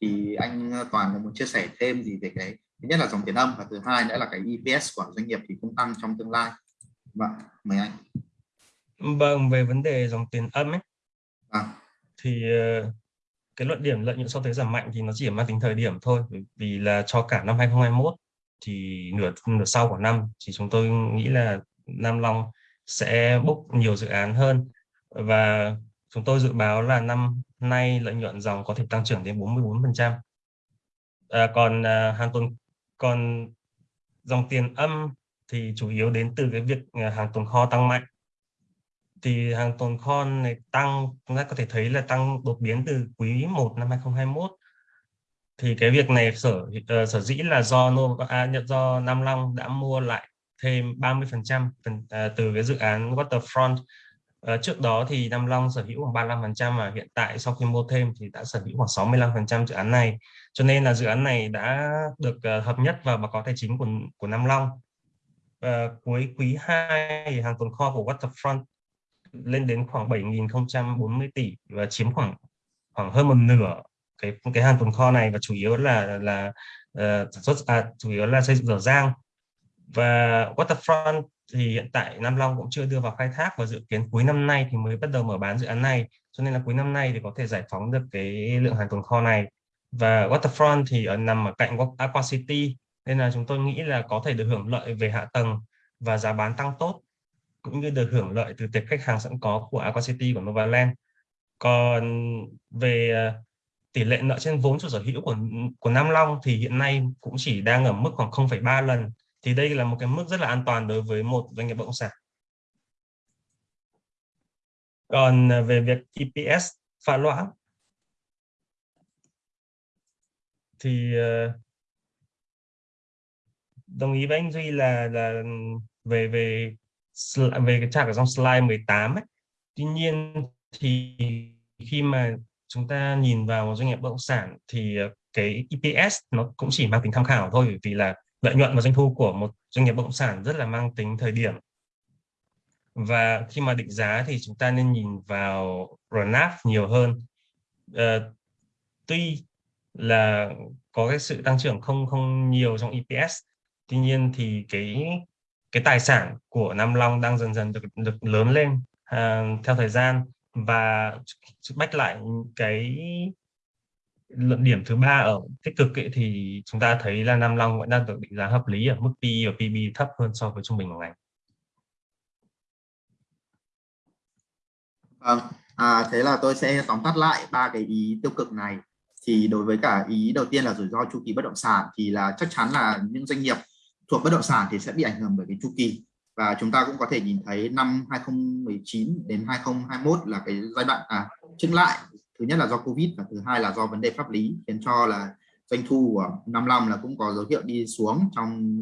Thì anh Toàn có muốn chia sẻ thêm gì về cái thứ nhất là dòng tiền âm và thứ hai nữa là cái EPS của doanh nghiệp thì cũng tăng trong tương lai. Vâng mời anh. Vâng về vấn đề dòng tiền âm ấy. À. thì ờ, cái luận điểm lợi nhuận sau thuế giảm mạnh thì nó chỉ mang tính thời điểm thôi vì là cho cả năm 2021 thì nửa nửa sau của năm thì chúng tôi nghĩ là Nam Long sẽ book nhiều dự án hơn và chúng tôi dự báo là năm nay lợi nhuận dòng có thể tăng trưởng đến 44%. À, còn à, hàng tồn còn dòng tiền âm thì chủ yếu đến từ cái việc à, hàng tồn kho tăng mạnh. Thì hàng tồn kho này tăng chúng ta có thể thấy là tăng đột biến từ quý 1 năm 2021. Thì cái việc này sở uh, sở dĩ là do Nova à, do Nam Long đã mua lại thêm 30% phần, uh, từ cái dự án Waterfront uh, trước đó thì Nam Long sở hữu khoảng 35% và hiện tại sau khi mua thêm thì đã sở hữu khoảng 65% dự án này. Cho nên là dự án này đã được uh, hợp nhất vào báo cáo tài chính của của Nam Long. Uh, cuối quý 2 hàng tồn kho của Waterfront lên đến khoảng 7.040 tỷ và chiếm khoảng khoảng hơn một nửa cái cái hàng tồn kho này và chủ yếu là là uh, sản xuất à, chủ yếu là xây dựng dở dang. Và Waterfront thì hiện tại Nam Long cũng chưa đưa vào khai thác và dự kiến cuối năm nay thì mới bắt đầu mở bán dự án này. Cho nên là cuối năm nay thì có thể giải phóng được cái lượng hàng tồn kho này. Và Waterfront thì ở nằm ở cạnh Aqua City nên là chúng tôi nghĩ là có thể được hưởng lợi về hạ tầng và giá bán tăng tốt cũng như được hưởng lợi từ tệp khách hàng sẵn có của Aqua City của Novaland. Còn về ờ, tỷ lệ nợ trên vốn chủ sở hữu của của Nam Long thì hiện nay cũng chỉ đang ở mức khoảng 0,3 lần. Thì đây là một cái mức rất là an toàn đối với một doanh nghiệp bất động sản. Còn ờ, về việc EPS pha loãng thì ờ, đồng ý với anh Duy là là ừ, về về về cái chart ở trong slide 18 ấy. Tuy nhiên thì khi mà chúng ta nhìn vào một doanh nghiệp bất động sản thì ờ, cái EPS nó cũng chỉ mang tính tham khảo thôi vì là lợi nhuận và doanh thu của một doanh nghiệp bất động sản rất là mang tính thời điểm và khi mà định giá thì chúng ta nên nhìn vào RNAV nhiều hơn à, tuy là có cái sự tăng trưởng không không nhiều trong EPS tuy nhiên thì cái cái tài sản của Nam Long đang dần dần được được lớn lên uh, theo thời gian và bách lại cái luận điểm thứ ba ở tích cực ấy, thì chúng ta thấy là Nam Long vẫn đang được định giá hợp lý ở mức PE và PB thấp hơn so với trung bình của ngành. Vâng, à, thế là tôi sẽ tóm tắt lại ba cái ý tiêu cực này. Thì đối với cả ý đầu tiên là rủi ro chu kỳ bất động sản thì là chắc chắn là những doanh nghiệp thuộc bất động sản thì sẽ bị ảnh hưởng bởi cái chu kỳ. Và chúng ta cũng có thể nhìn thấy năm 2019 đến 2021 là cái giai đoạn à chứng lại. Thứ nhất là do covid và thứ hai là do vấn đề pháp lý, khiến cho là doanh thu của năm năm là cũng có dấu hiệu đi xuống trong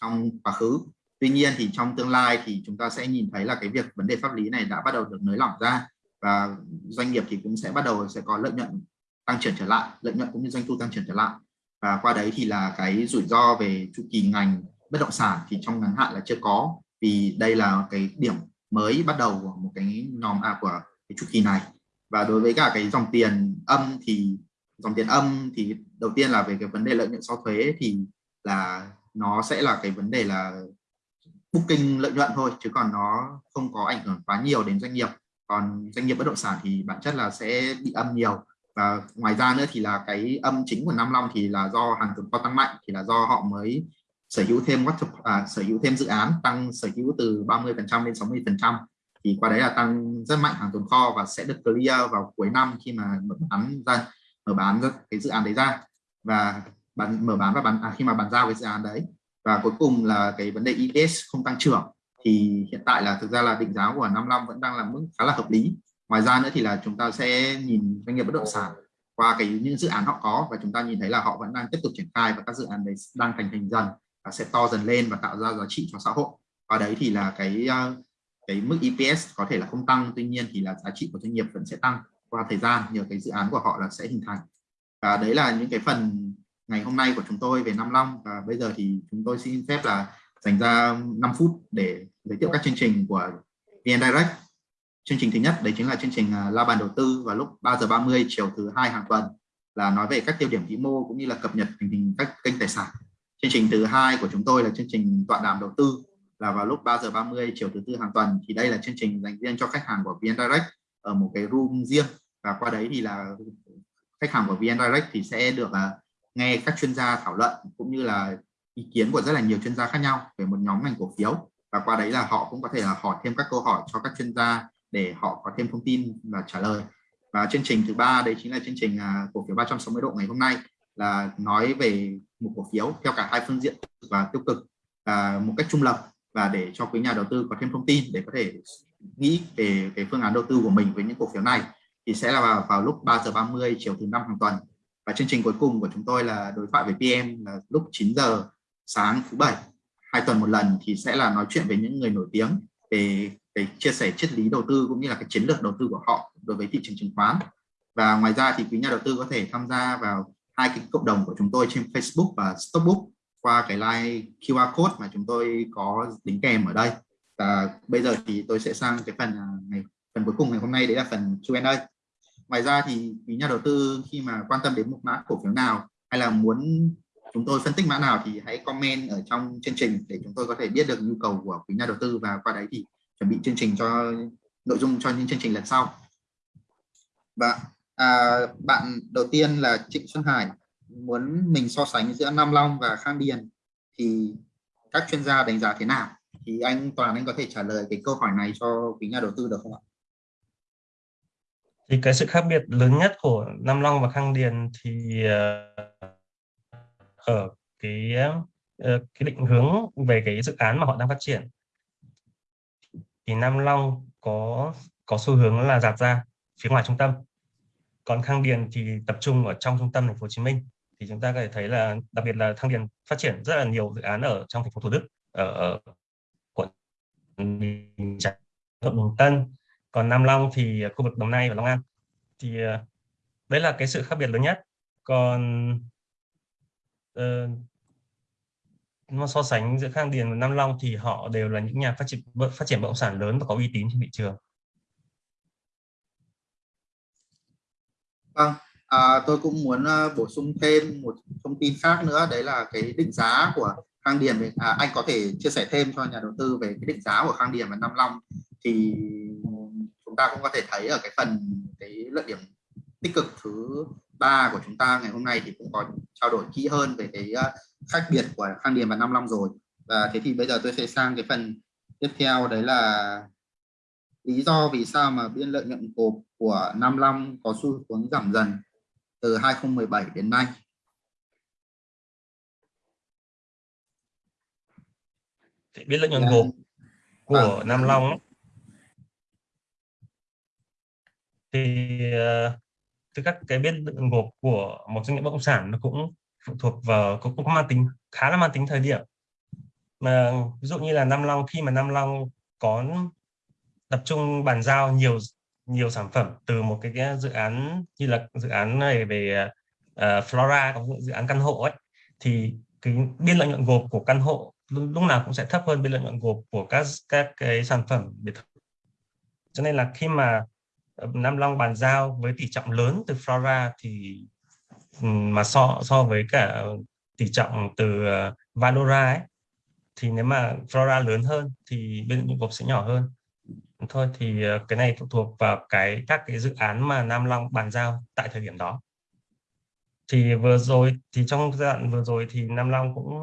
trong quá khứ. Tuy nhiên thì trong tương lai thì chúng ta sẽ nhìn thấy là cái việc vấn đề pháp lý này đã bắt đầu được nới lỏng ra và doanh nghiệp thì cũng sẽ bắt đầu sẽ có lợi nhuận tăng trưởng trở lại, lợi nhuận cũng như doanh thu tăng trưởng trở lại và qua đấy thì là cái rủi ro về chu kỳ ngành bất động sản thì trong ngắn hạn là chưa có. Vì đây là cái điểm mới bắt đầu của một cái nhóm à, của cái chu kỳ này. Và đối với cả cái dòng tiền âm thì dòng tiền âm thì đầu tiên là về cái vấn đề lợi nhuận sau thuế thì là nó sẽ là cái vấn đề là booking lợi nhuận thôi chứ còn nó không có ảnh hưởng quá nhiều đến doanh nghiệp. Còn doanh nghiệp bất động sản thì bản chất là sẽ bị âm nhiều và ngoài ra nữa thì là cái âm chính của Nam Long thì là do hàng tồn kho tăng mạnh thì là do họ mới sở hữu thêm à, sở hữu thêm dự án tăng sở hữu từ 30 phần trăm lên 60 phần trăm. Thì qua đấy là tăng rất mạnh hàng tồn kho và sẽ được clear vào cuối năm khi mà mở bán ra mở bán cái dự án đấy ra. Và bán mở bán và bán à, khi mà bàn giao cái dự án đấy. Và cuối cùng là cái vấn đề EPS không tăng trưởng. Thì hiện tại là thực ra là định giá của 55 vẫn đang là mức khá là hợp lý ngoài ra nữa thì là chúng ta sẽ nhìn doanh nghiệp bất động sản qua cái những dự án họ có và chúng ta nhìn thấy là họ vẫn đang tiếp tục triển khai và các dự án đấy đang thành hình dần và sẽ to dần lên và tạo ra giá trị cho xã hội. Và đấy thì là cái ờ, cái mức EPS có thể là không tăng, tuy nhiên thì là giá trị của doanh nghiệp vẫn sẽ tăng qua thời gian nhờ cái dự án của họ là sẽ hình thành. Và đấy là những cái phần ngày hôm nay của chúng tôi về Nam Long và bây giờ thì chúng tôi xin phép là dành ra 5 phút để giới thiệu các chương trình của VN Direct chương trình thứ nhất đấy chính là chương trình à, la bàn đầu tư vào lúc 3 giờ 30 chiều thứ hai hàng tuần là nói về các tiêu điểm vĩ mô cũng như là cập nhật tình hình các kênh tài sản. Chương trình thứ hai của chúng tôi là chương trình tọa đàm đầu tư là vào lúc 3 giờ 30 chiều thứ tư hàng tuần. Thì đây là chương trình dành riêng cho khách hàng của VN Direct ở một cái room riêng. Và qua đấy thì là khách hàng của VN Direct thì sẽ được uh, nghe các chuyên gia thảo luận cũng như là ý kiến của rất là nhiều chuyên gia khác nhau về một nhóm ngành cổ phiếu. Và qua đấy là họ cũng có thể là hỏi thêm các câu hỏi cho các chuyên gia để họ có thêm thông tin và trả lời. Và chương trình thứ ba đấy chính là chương trình à, cổ phiếu 360 độ ngày hôm nay là nói về một cổ phiếu theo cả hai phương diện và tiêu cực à, một cách trung lập và để cho quý nhà đầu tư có thêm thông tin để có thể nghĩ về cái phương án đầu tư của mình với những cổ phiếu này thì sẽ là vào, vào lúc 3 giờ 30 chiều thứ năm hàng tuần. Và chương trình cuối cùng của chúng tôi là đối thoại với PM là lúc 9 giờ sáng thứ bảy. Hai tuần một lần thì sẽ là nói chuyện với những người nổi tiếng về cái chia sẻ triết lý đầu tư cũng như là cái chiến lược đầu tư của họ đối với thị trường chứng khoán. Và ngoài ra thì quý nhà đầu tư có thể tham gia vào hai cái cộng đồng của chúng tôi trên Facebook và Stockbook qua cái like QR code mà chúng tôi có đính kèm ở đây. Và bây giờ thì tôi sẽ sang cái phần này ngày, phần cuối cùng ngày hôm nay, đấy là phần Q&A ngoài ra thì quý nhà đầu tư khi mà quan tâm đến một mã cổ phiếu nào hay là muốn chúng tôi phân tích mã nào thì hãy comment ở trong chương trình để chúng tôi có thể biết được nhu cầu của quý nhà đầu tư. Và qua đấy thì chuẩn bị chương trình cho nội dung cho những chương trình lần sau. Và à, bạn đầu tiên là Trịnh Xuân Hải. Muốn mình so sánh giữa Nam Long và Khang Điền thì các chuyên gia đánh giá thế nào? Thì anh Toàn anh có thể trả lời cái câu hỏi này cho quý nhà đầu tư được không ạ? Thì cái sự khác biệt lớn nhất của Nam Long và Khang Điền thì ờ, ở cái ờ, cái định hướng về cái dự án mà họ đang phát triển thì Nam Long có có xu hướng là giạt ra phía ngoài trung tâm. Còn Khang Điền thì tập trung ở trong trung tâm thành phố Hồ Chí Minh. Thì chúng ta có thể thấy là đặc biệt là Khang Điền phát triển rất là nhiều dự án ở trong thành phố Thủ Đức ở, ở quận Bình Chánh, quận Bình Tân. Còn Nam Long thì khu vực Đồng Nai và Long An. Thì ờ, đấy là cái sự khác biệt lớn nhất. Còn uh, mà so sánh giữa Khang Điền và Nam Long thì họ đều là những nhà phát triển phát triển bất động sản lớn và có uy tín trên thị trường. Vâng, à, tôi cũng muốn à, bổ sung thêm một thông tin khác nữa đấy là cái định giá của Khang Điền à, anh có thể chia sẻ thêm cho nhà đầu tư về cái định giá của Khang Điền và Nam Long thì chúng ta cũng có thể thấy ở cái phần cái lợi điểm tích cực thứ ba của chúng ta ngày hôm nay thì cũng có trao đổi kỹ hơn về cái à, khác biệt của Khang Điền và Nam Long rồi. Và thế thì bây giờ tôi sẽ sang cái phần tiếp theo đấy là lý do vì sao mà biên lợi nhuận gộp của Nam Long có xu hướng giảm dần từ 2017 đến nay. Biên lợi nhuận gộp của à, Nam Long thì uh, từ các cái biên lợi nhuận gộp của một doanh nghiệp bất động sản nó cũng phụ thuộc vào cũng, cũng mang tính khá là mang tính thời điểm. Mà ví dụ như là Nam Long khi mà Nam Long có tập trung bàn giao nhiều nhiều sản phẩm từ một cái, cái dự án như là dự án này về uh, Flora có dự án căn hộ ấy thì cái biên lợi nhuận gộp của căn hộ lúc nào cũng sẽ thấp hơn biên lợi nhuận gộp của các các cái sản phẩm biệt thự. Cho nên là khi mà ờ, Nam Long bàn giao với tỷ trọng lớn từ Flora thì Ừ, mà so so với cả tỷ trọng từ uh, Valora ấy thì nếu mà Flora lớn hơn thì bên những gộp sẽ nhỏ hơn. Thôi thì uh, cái này phụ thuộc vào cái các cái dự án mà Nam Long bàn giao tại thời điểm đó. Thì vừa rồi thì trong giai đoạn vừa rồi thì Nam Long cũng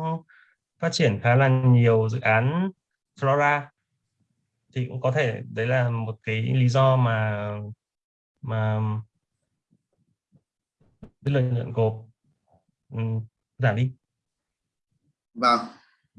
phát triển khá là nhiều dự án Flora. Thì cũng có thể đấy là một cái lý do mà mà cái lợi nhuận gộp ừ, giảm đi Vâng.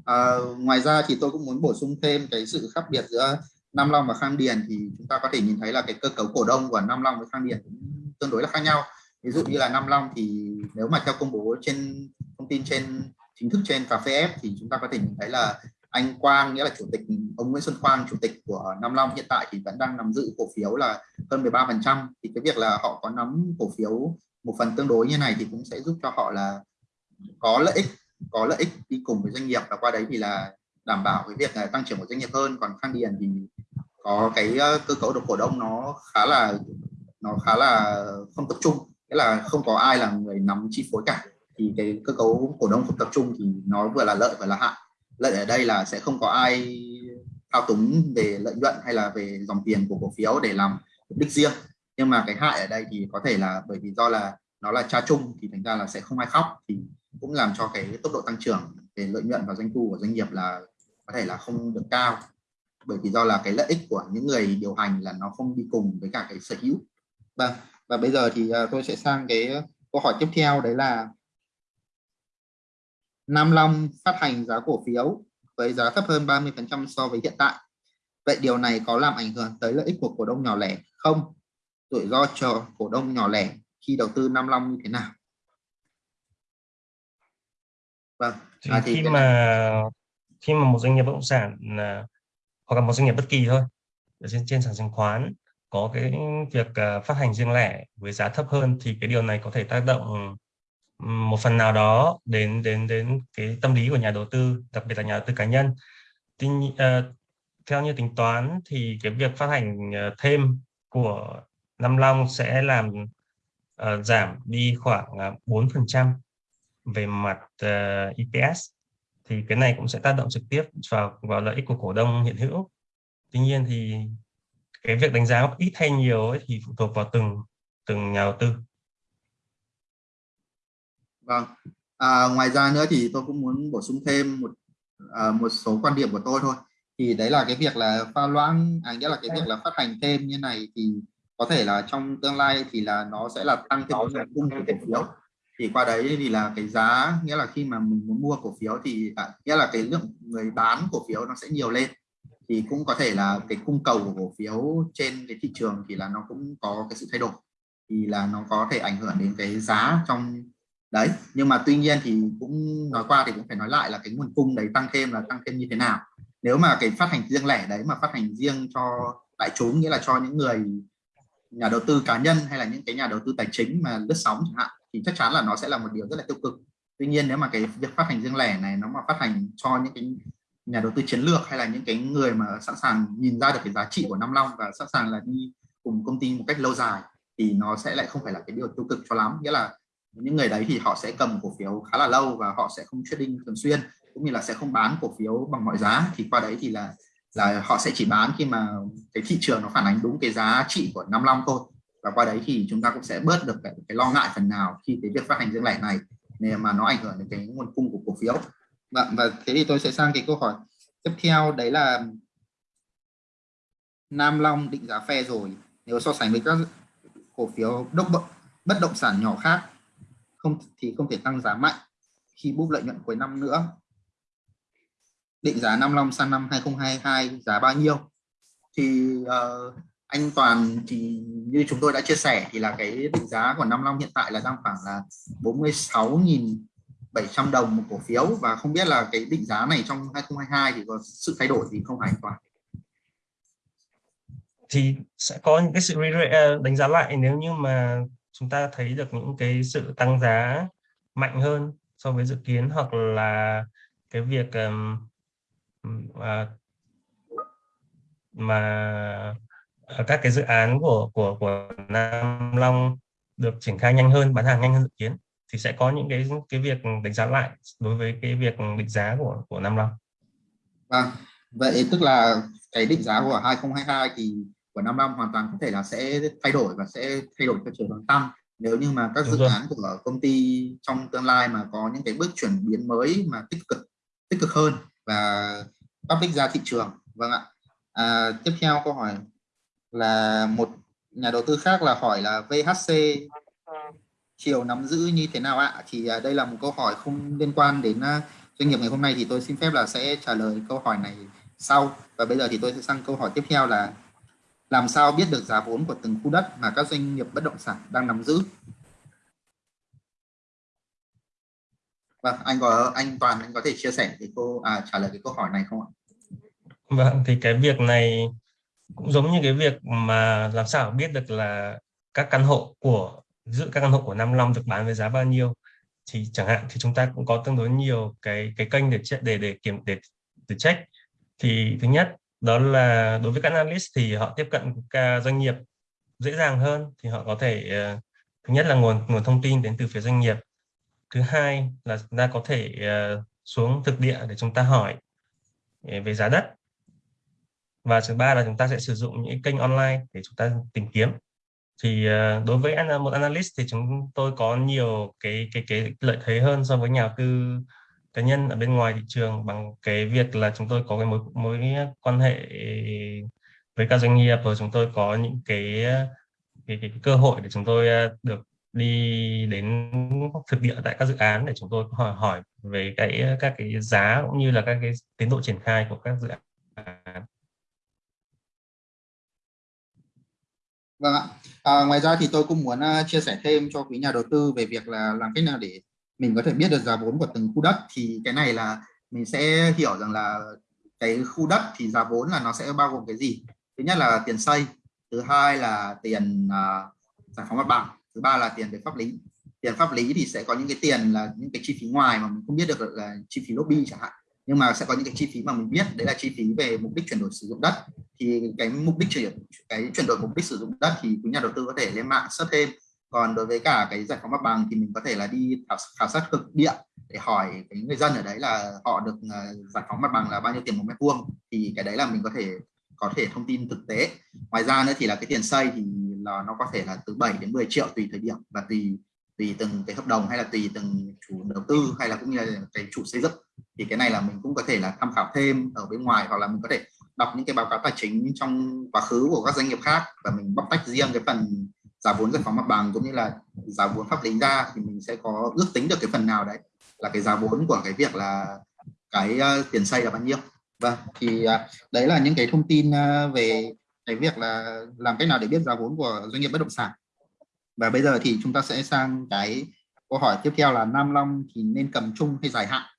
À, ngoài ra thì tôi cũng muốn bổ sung thêm cái sự khác biệt giữa Nam Long và Khang Điền thì chúng ta có thể nhìn thấy là cái cơ cấu cổ đông của Nam Long với Khang Điền cũng tương đối là khác nhau. Ví dụ như là Nam Long thì nếu mà theo công bố trên thông tin trên chính thức trên cà phê F thì chúng ta có thể nhìn thấy là anh Quang nghĩa là chủ tịch ông Nguyễn Xuân Quang chủ tịch của Nam Long hiện tại thì vẫn đang nắm giữ cổ phiếu là hơn 13% thì cái việc là họ có nắm cổ phiếu một phần tương đối như này thì cũng sẽ giúp cho họ là có lợi ích, có lợi ích đi cùng với doanh nghiệp. Và qua đấy thì là đảm bảo cái việc là tăng trưởng của doanh nghiệp hơn. Còn Khang Điền thì có cái ờ, cơ cấu độc cổ đông nó khá là, nó khá là không tập trung. Nghĩa là không có ai là người nắm chi phối cả. Thì cái cơ cấu cổ đông không tập trung thì nó vừa là lợi vừa là hại. Lợi ở đây là sẽ không có ai thao túng về lợi nhuận hay là về dòng tiền của cổ phiếu để làm mục đích riêng nhưng mà cái hại ở đây thì có thể là bởi vì do là nó là cha chung thì thành ra là sẽ không ai khóc, thì cũng làm cho cái tốc độ tăng trưởng về lợi nhuận và doanh thu của doanh nghiệp là có thể là không được cao bởi vì do là cái lợi ích của những người điều hành là nó không đi cùng với cả cái sở hữu vâng và bây giờ thì à, tôi sẽ sang cái câu hỏi tiếp theo, đấy là Nam Long phát hành giá cổ phiếu với giá thấp hơn 30% so với hiện tại. Vậy điều này có làm ảnh hưởng tới lợi ích của cổ đông nhỏ lẻ không? Rủi ro cho cổ đông nhỏ lẻ khi đầu tư Nam Long như thế nào? Vâng. Thì à, thì khi mà khi mà một doanh nghiệp bất động sản là hoặc là một doanh nghiệp bất kỳ thôi ở trên trên sàn chứng khoán có cái việc uh, phát hành riêng lẻ với giá thấp hơn thì cái điều này có thể tác động một phần nào đó đến đến đến cái tâm lý của nhà đầu tư đặc biệt là nhà đầu tư cá nhân Tuy, uh, theo như tính toán thì cái việc phát hành thêm của Nam Long sẽ làm uh, giảm đi khoảng uh, 4% về mặt uh, EPS thì cái này cũng sẽ tác động trực tiếp vào vào lợi ích của cổ đông hiện hữu. Tuy nhiên thì cái việc đánh giá ít hay nhiều ấy thì phụ thuộc vào từng từng nhà đầu tư. Vâng. À, ngoài ra nữa thì tôi cũng muốn bổ sung thêm một à, một số quan điểm của tôi thôi. Thì đấy là cái việc là pha loãng à nghĩa là cái việc là phát hành thêm như này thì có thể là trong tương lai thì là nó sẽ là tăng thêm nguồn cung của cổ phiếu. thì qua đấy thì là cái giá nghĩa là khi mà mình muốn mua cổ phiếu thì à, nghĩa là cái lượng người bán cổ phiếu nó sẽ nhiều lên. Thì cũng có thể là cái cung cầu của cổ phiếu trên cái thị trường thì là nó cũng có cái sự thay đổi. Thì là nó có thể ảnh hưởng đến cái giá trong đấy. Nhưng mà tuy nhiên thì cũng nói qua thì cũng phải nói lại là cái nguồn cung đấy tăng thêm là tăng thêm như thế nào. Nếu mà cái phát hành riêng lẻ đấy mà phát hành riêng cho đại chúng nghĩa là cho những người nhà đầu tư cá nhân hay là những cái nhà đầu tư tài chính mà lướt sóng chẳng hạn, thì chắc chắn là nó sẽ là một điều rất là tiêu cực. Tuy nhiên nếu mà cái việc phát hành riêng lẻ này nó mà phát hành cho những cái nhà đầu tư chiến lược hay là những cái người mà sẵn sàng nhìn ra được cái giá trị của Nam Long và sẵn sàng là đi cùng công ty một cách lâu dài, thì nó sẽ lại không phải là cái điều tiêu cực cho lắm. Nghĩa là những người đấy thì họ sẽ cầm cổ phiếu khá là lâu và họ sẽ không trading thường xuyên, cũng như là sẽ không bán cổ phiếu bằng mọi giá. Thì qua đấy thì là là họ sẽ chỉ bán khi mà cái thị trường nó phản ánh đúng cái giá trị của Nam Long thôi. Và qua đấy thì chúng ta cũng sẽ bớt được cái, cái lo ngại phần nào khi cái việc phát hành riêng lẻ này nên mà nó ảnh hưởng đến cái nguồn cung của cổ phiếu. Và, vâng, và thế thì tôi sẽ sang cái câu hỏi tiếp theo đấy là Nam Long định giá phe rồi nếu so sánh với các cổ phiếu đốc bất động sản nhỏ khác không thì không thể tăng giá mạnh khi búp lợi nhuận cuối năm nữa định giá Nam Long sang năm 2022 giá bao nhiêu thì uh, anh Toàn thì như chúng tôi đã chia sẻ thì là cái định giá của Nam Long hiện tại là đang khoảng là 46.700 đồng một cổ phiếu và không biết là cái định giá này trong 2022 thì có sự thay đổi gì không hả anh Toàn? Thì sẽ có những cái sự ờ, đánh giá lại nếu như mà chúng ta thấy được những cái sự tăng giá mạnh hơn so với dự kiến hoặc là cái việc um, uh, mà các cái dự án của của của Nam Long được triển khai nhanh hơn bán hàng nhanh hơn dự kiến thì sẽ có những cái cái việc đánh giá lại đối với cái việc định giá của của Nam Long. Vâng, vậy tức là cái định giá của 2022 thì của Nam Long hoàn toàn có thể là sẽ thay đổi và sẽ thay đổi theo chiều hướng tăng nếu như mà các Đúng dự rồi. án của công ty trong tương lai mà có những cái bước chuyển biến mới mà tích cực tích cực hơn và public ra thị trường. Vâng ạ. À, tiếp theo câu hỏi là một nhà đầu tư khác là hỏi là VHC chiều nắm giữ như thế nào ạ? Thì à, đây là một câu hỏi không liên quan đến à, doanh nghiệp ngày hôm nay thì tôi xin phép là sẽ trả lời câu hỏi này sau. Và bây giờ thì tôi sẽ sang câu hỏi tiếp theo là làm sao biết được giá vốn của từng khu đất mà các doanh nghiệp bất động sản đang nắm giữ? Vâng, anh có anh Toàn anh có thể chia sẻ cái cô à, trả lời cái câu hỏi này không ạ? Vâng, thì cái việc này cũng giống như cái việc mà làm sao biết được là các căn hộ của giữa các căn hộ của Nam Long được bán với giá bao nhiêu. Thì chẳng hạn thì chúng ta cũng có tương đối nhiều cái cái kênh để để để kiểm để để check. Thì thứ nhất đó là đối với các analyst thì họ tiếp cận các doanh nghiệp dễ dàng hơn. Thì họ có thể uh, thứ nhất là nguồn nguồn thông tin đến từ phía doanh nghiệp thứ hai là chúng ta có thể ờ, xuống thực địa để chúng ta hỏi ờ, về giá đất. Và thứ ba là chúng ta sẽ sử dụng những kênh online để chúng ta tìm kiếm. Thì ờ, đối với một analyst thì chúng tôi có nhiều cái cái cái lợi thế hơn so với nhà đầu tư cá nhân ở bên ngoài thị trường bằng cái việc là chúng tôi có cái mối mối quan hệ với các doanh nghiệp và chúng tôi có những cái cái, cái, cái cơ hội để chúng tôi được đi đến thực địa tại các dự án để chúng tôi hỏi hỏi về cái các cái giá cũng như là các cái tiến độ triển khai của các dự án. Vâng ạ. À, ngoài ra thì tôi cũng muốn à, chia sẻ thêm cho quý nhà đầu tư về việc là làm cách nào để mình có thể biết được giá vốn của từng khu đất thì cái này là mình sẽ hiểu rằng là cái khu đất thì giá vốn là nó sẽ bao gồm cái gì thứ nhất là tiền xây thứ hai là tiền uh, giải phóng mặt bằng thứ ba là tiền về pháp lý. Tiền pháp lý thì sẽ có những cái tiền là những cái chi phí ngoài mà mình không biết được là chi phí lobby chẳng hạn. Nhưng mà sẽ có những cái chi phí mà mình biết đấy là chi phí về mục đích chuyển đổi sử dụng đất. Thì cái mục đích chuyển cái chuyển đổi mục đích sử dụng đất thì quý nhà đầu tư có thể lên mạng search thêm. Còn đối với cả cái giải phóng mặt bằng thì mình có thể là đi khảo, khảo sát thực địa để hỏi cái người dân ở đấy là họ được ờ, giải phóng mặt bằng là bao nhiêu tiền một mét vuông. Thì cái đấy là mình có thể có thể thông tin thực tế. Ngoài ra nữa thì là cái tiền xây thì là nó có thể là từ 7 đến 10 triệu tùy thời điểm và tùy tùy từng cái hợp đồng hay là tùy từng chủ đầu tư hay là cũng như là cái chủ xây dựng. Thì cái này là mình cũng có thể là tham khảo thêm ở bên ngoài hoặc là mình có thể đọc những cái báo cáo tài chính trong quá khứ của các doanh nghiệp khác và mình bóc tách riêng cái phần giá vốn giải phóng mặt bằng cũng như là giá vốn pháp lý ra thì mình sẽ có ước tính được cái phần nào đấy là cái giá vốn của cái việc là cái uh, tiền xây là bao nhiêu. Vâng thì uh, đấy là những cái thông tin uh, về cái việc là làm cách nào để biết giá vốn của doanh nghiệp bất động sản và bây giờ thì chúng ta sẽ sang cái câu hỏi tiếp theo là Nam Long thì nên cầm chung hay dài hạn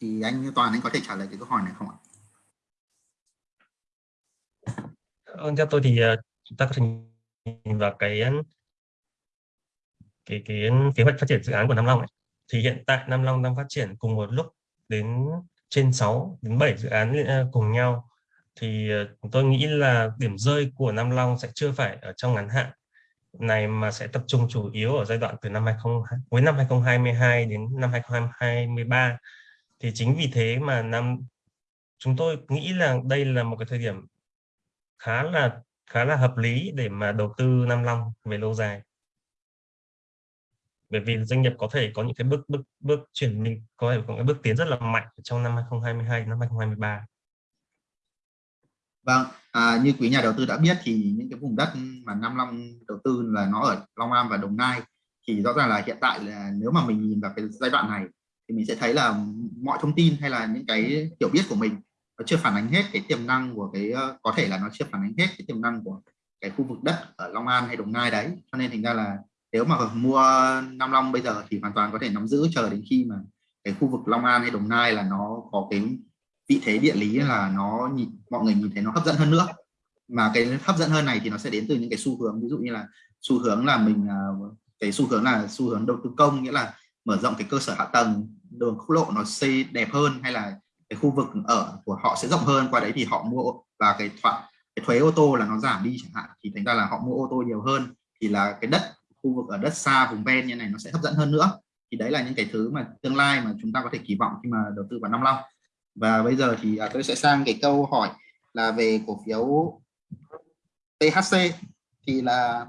thì anh Toàn anh có thể trả lời cái câu hỏi này không ạ? Vâng, theo tôi thì ờ, chúng ta có thể nhìn vào cái cái cái kế hoạch phát triển dự án của Nam Long ấy. thì hiện tại Nam Long đang phát triển cùng một lúc đến trên 6 đến 7 dự án ờ, cùng nhau thì ờ, tôi nghĩ là điểm rơi của Nam Long sẽ chưa phải ở trong ngắn hạn này mà sẽ tập trung chủ yếu ở giai đoạn từ năm 20 cuối năm 2022 đến năm 2023 thì chính vì thế mà năm chúng tôi nghĩ là đây là một cái thời điểm khá là khá là hợp lý để mà đầu tư Nam Long về lâu dài. Bởi vì doanh nghiệp có thể có những cái bước bước bước chuyển mình có thể có cái bước tiến rất là mạnh trong năm 2022 năm 2023 Vâng, à, như quý nhà đầu tư đã biết thì những cái vùng đất mà Nam Long đầu tư là nó ở Long An và Đồng Nai thì rõ ràng là hiện tại là nếu mà mình nhìn vào cái giai đoạn này thì mình sẽ thấy là mọi thông tin hay là những cái hiểu biết của mình nó chưa phản ánh hết cái tiềm năng của cái ờ, có thể là nó chưa phản ánh hết cái tiềm năng của cái khu vực đất ở Long An hay Đồng Nai đấy. Cho nên thành ra là nếu mà mua Nam Long bây giờ thì hoàn toàn có thể nắm giữ chờ đến khi mà cái khu vực Long An hay Đồng Nai là nó có cái vị thế địa lý là nó nhìn, mọi người nhìn thấy nó hấp dẫn hơn nữa. Mà cái hấp dẫn hơn này thì nó sẽ đến từ những cái xu hướng. Ví dụ như là xu hướng là mình à, cái xu hướng là xu hướng đầu tư công, nghĩa là mở rộng cái cơ sở hạ tầng, đường quốc lộ nó xây đẹp hơn, hay là cái khu vực ở của họ sẽ rộng hơn. Qua đấy thì họ mua và cái thoại, cái thuế ô tô là nó giảm đi chẳng hạn. Thì thành ra là họ mua ô tô nhiều hơn, thì là cái đất, khu vực ở đất xa, vùng ven như này nó sẽ hấp dẫn hơn nữa. Thì đấy là những cái thứ mà tương lai mà chúng ta có thể kỳ vọng khi mà đầu tư vào năm long và bây giờ thì à, tôi sẽ sang cái câu hỏi là về cổ phiếu THC thì là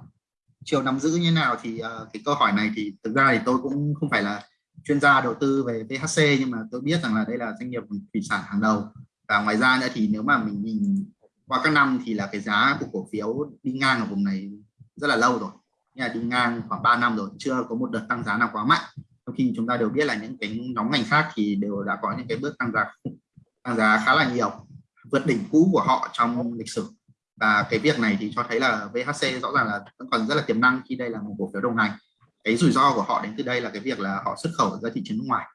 chiều nắm giữ như nào thì uh, cái câu hỏi này thì thực ra thì tôi cũng không phải là chuyên gia đầu tư về THC nhưng mà tôi biết rằng là đây là doanh nghiệp thủy sản hàng đầu. Và ngoài ra nữa thì nếu mà mình nhìn qua các năm thì là cái giá của cổ phiếu đi ngang ở vùng này rất là lâu rồi. Nhà đi ngang khoảng 3 năm rồi chưa có một đợt tăng giá nào quá mạnh trong khi chúng ta đều biết là những cái nhóm ngành khác thì đều đã có những cái bước tăng giá tăng giá khá là nhiều, vượt đỉnh cũ của họ trong lịch sử. Và cái việc này thì cho thấy là VHC rõ ràng là vẫn còn rất là tiềm năng khi đây là một cổ phiếu đồng hành. Cái rủi ro của họ đến từ đây là cái việc là họ xuất khẩu ra thị trường nước ngoài.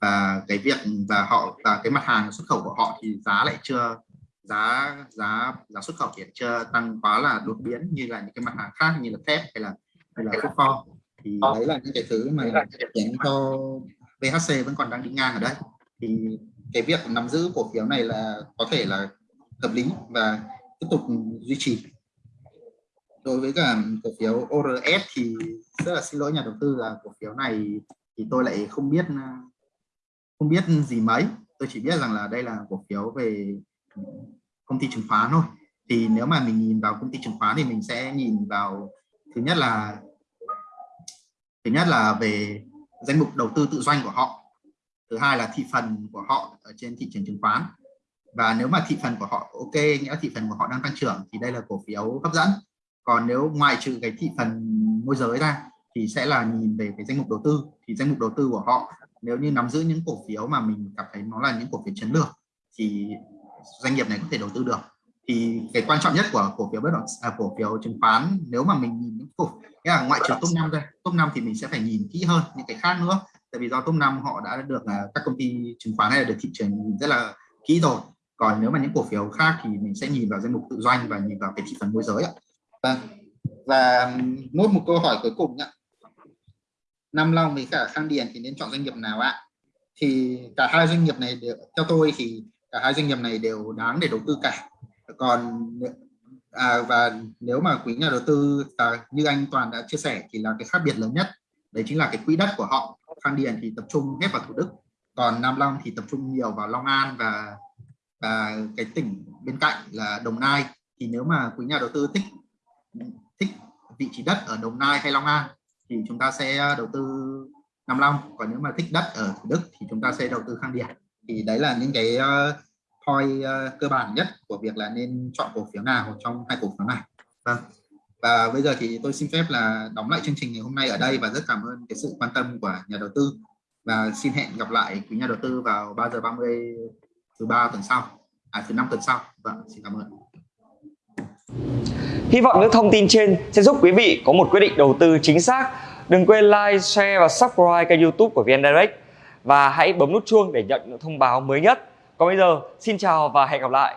Và cái việc, và họ, và cái mặt hàng xuất khẩu của họ thì giá lại chưa, giá giá giá xuất khẩu thì chưa tăng quá là đột biến như là những cái mặt hàng khác như là thép hay là hay là phốt pho thì đấy là những cái thứ mà khiến cho VHC vẫn còn đang đi ngang ở đây thì cái việc nắm giữ cổ phiếu này là có thể là hợp lý và tiếp tục duy trì. Đối với cả cổ phiếu ORS thì rất là xin lỗi nhà đầu tư là cổ phiếu này thì tôi lại không biết không biết gì mấy. Tôi chỉ biết rằng là đây là cổ phiếu về công ty chứng khoán thôi. Thì nếu mà mình nhìn vào công ty chứng khoán thì mình sẽ nhìn vào thứ nhất là thứ nhất là về danh mục đầu tư tự doanh của họ. Thứ hai là thị phần của họ ở trên thị trường chứng khoán. Và nếu mà thị phần của họ ok, nghĩa thị phần của họ đang tăng trưởng, thì đây là cổ phiếu hấp dẫn. Còn nếu ngoài trừ cái thị phần môi giới ra, thì sẽ là nhìn về cái danh mục đầu tư. Thì danh mục đầu tư của họ, nếu như nắm giữ những cổ phiếu mà mình cảm thấy nó là những cổ phiếu chiến lược, thì doanh nghiệp này có thể đầu tư được thì cái quan trọng nhất của cổ phiếu bất động à, cổ phiếu chứng khoán nếu mà mình nhìn những cổ nghĩa là ngoại trừ top 5 ra top 5 thì mình sẽ phải nhìn kỹ hơn những cái khác nữa. Tại vì do top 5 họ đã được à, các công ty chứng khoán này được thị trường nhìn rất là kỹ rồi. Còn nếu mà những cổ phiếu khác thì mình sẽ nhìn vào danh mục tự doanh và nhìn vào cái thị phần môi giới ạ. Vâng. Và nốt một câu hỏi cuối cùng ạ. Nam Long với cả Khang Điền thì nên chọn doanh nghiệp nào ạ? Thì cả hai doanh nghiệp này đều, theo tôi thì cả hai doanh nghiệp này đều đáng để đầu tư cả còn à, và nếu mà quý nhà đầu tư à, như anh Toàn đã chia sẻ thì là cái khác biệt lớn nhất. Đấy chính là cái quỹ đất của họ Khang Điền thì tập trung hết vào Thủ Đức còn Nam Long thì tập trung nhiều vào Long An và và cái tỉnh bên cạnh là Đồng Nai. Thì nếu mà quý nhà đầu tư thích thích vị trí đất ở Đồng Nai hay Long An thì chúng ta sẽ đầu tư Nam Long còn nếu mà thích đất ở Thủ Đức thì chúng ta sẽ đầu tư Khang Điền. Thì đấy là những cái uh, point uh, cơ bản nhất của việc là nên chọn cổ phiếu nào trong hai cổ phiếu này. Vâng. Và bây giờ thì tôi xin phép là đóng lại chương trình ngày hôm nay ở đây và rất cảm ơn cái sự quan tâm của nhà đầu tư. Và xin hẹn gặp lại quý nhà đầu tư vào 3 giờ 30 thứ ba tuần sau. À thứ năm tuần sau. Vâng xin cảm ơn. Hy vọng những thông tin trên sẽ giúp quý vị có một quyết định đầu tư chính xác. Đừng quên like, share và subscribe kênh youtube của VN Direct. Và hãy bấm nút chuông để nhận những thông báo mới nhất. Còn bây giờ, xin chào và hẹn gặp lại.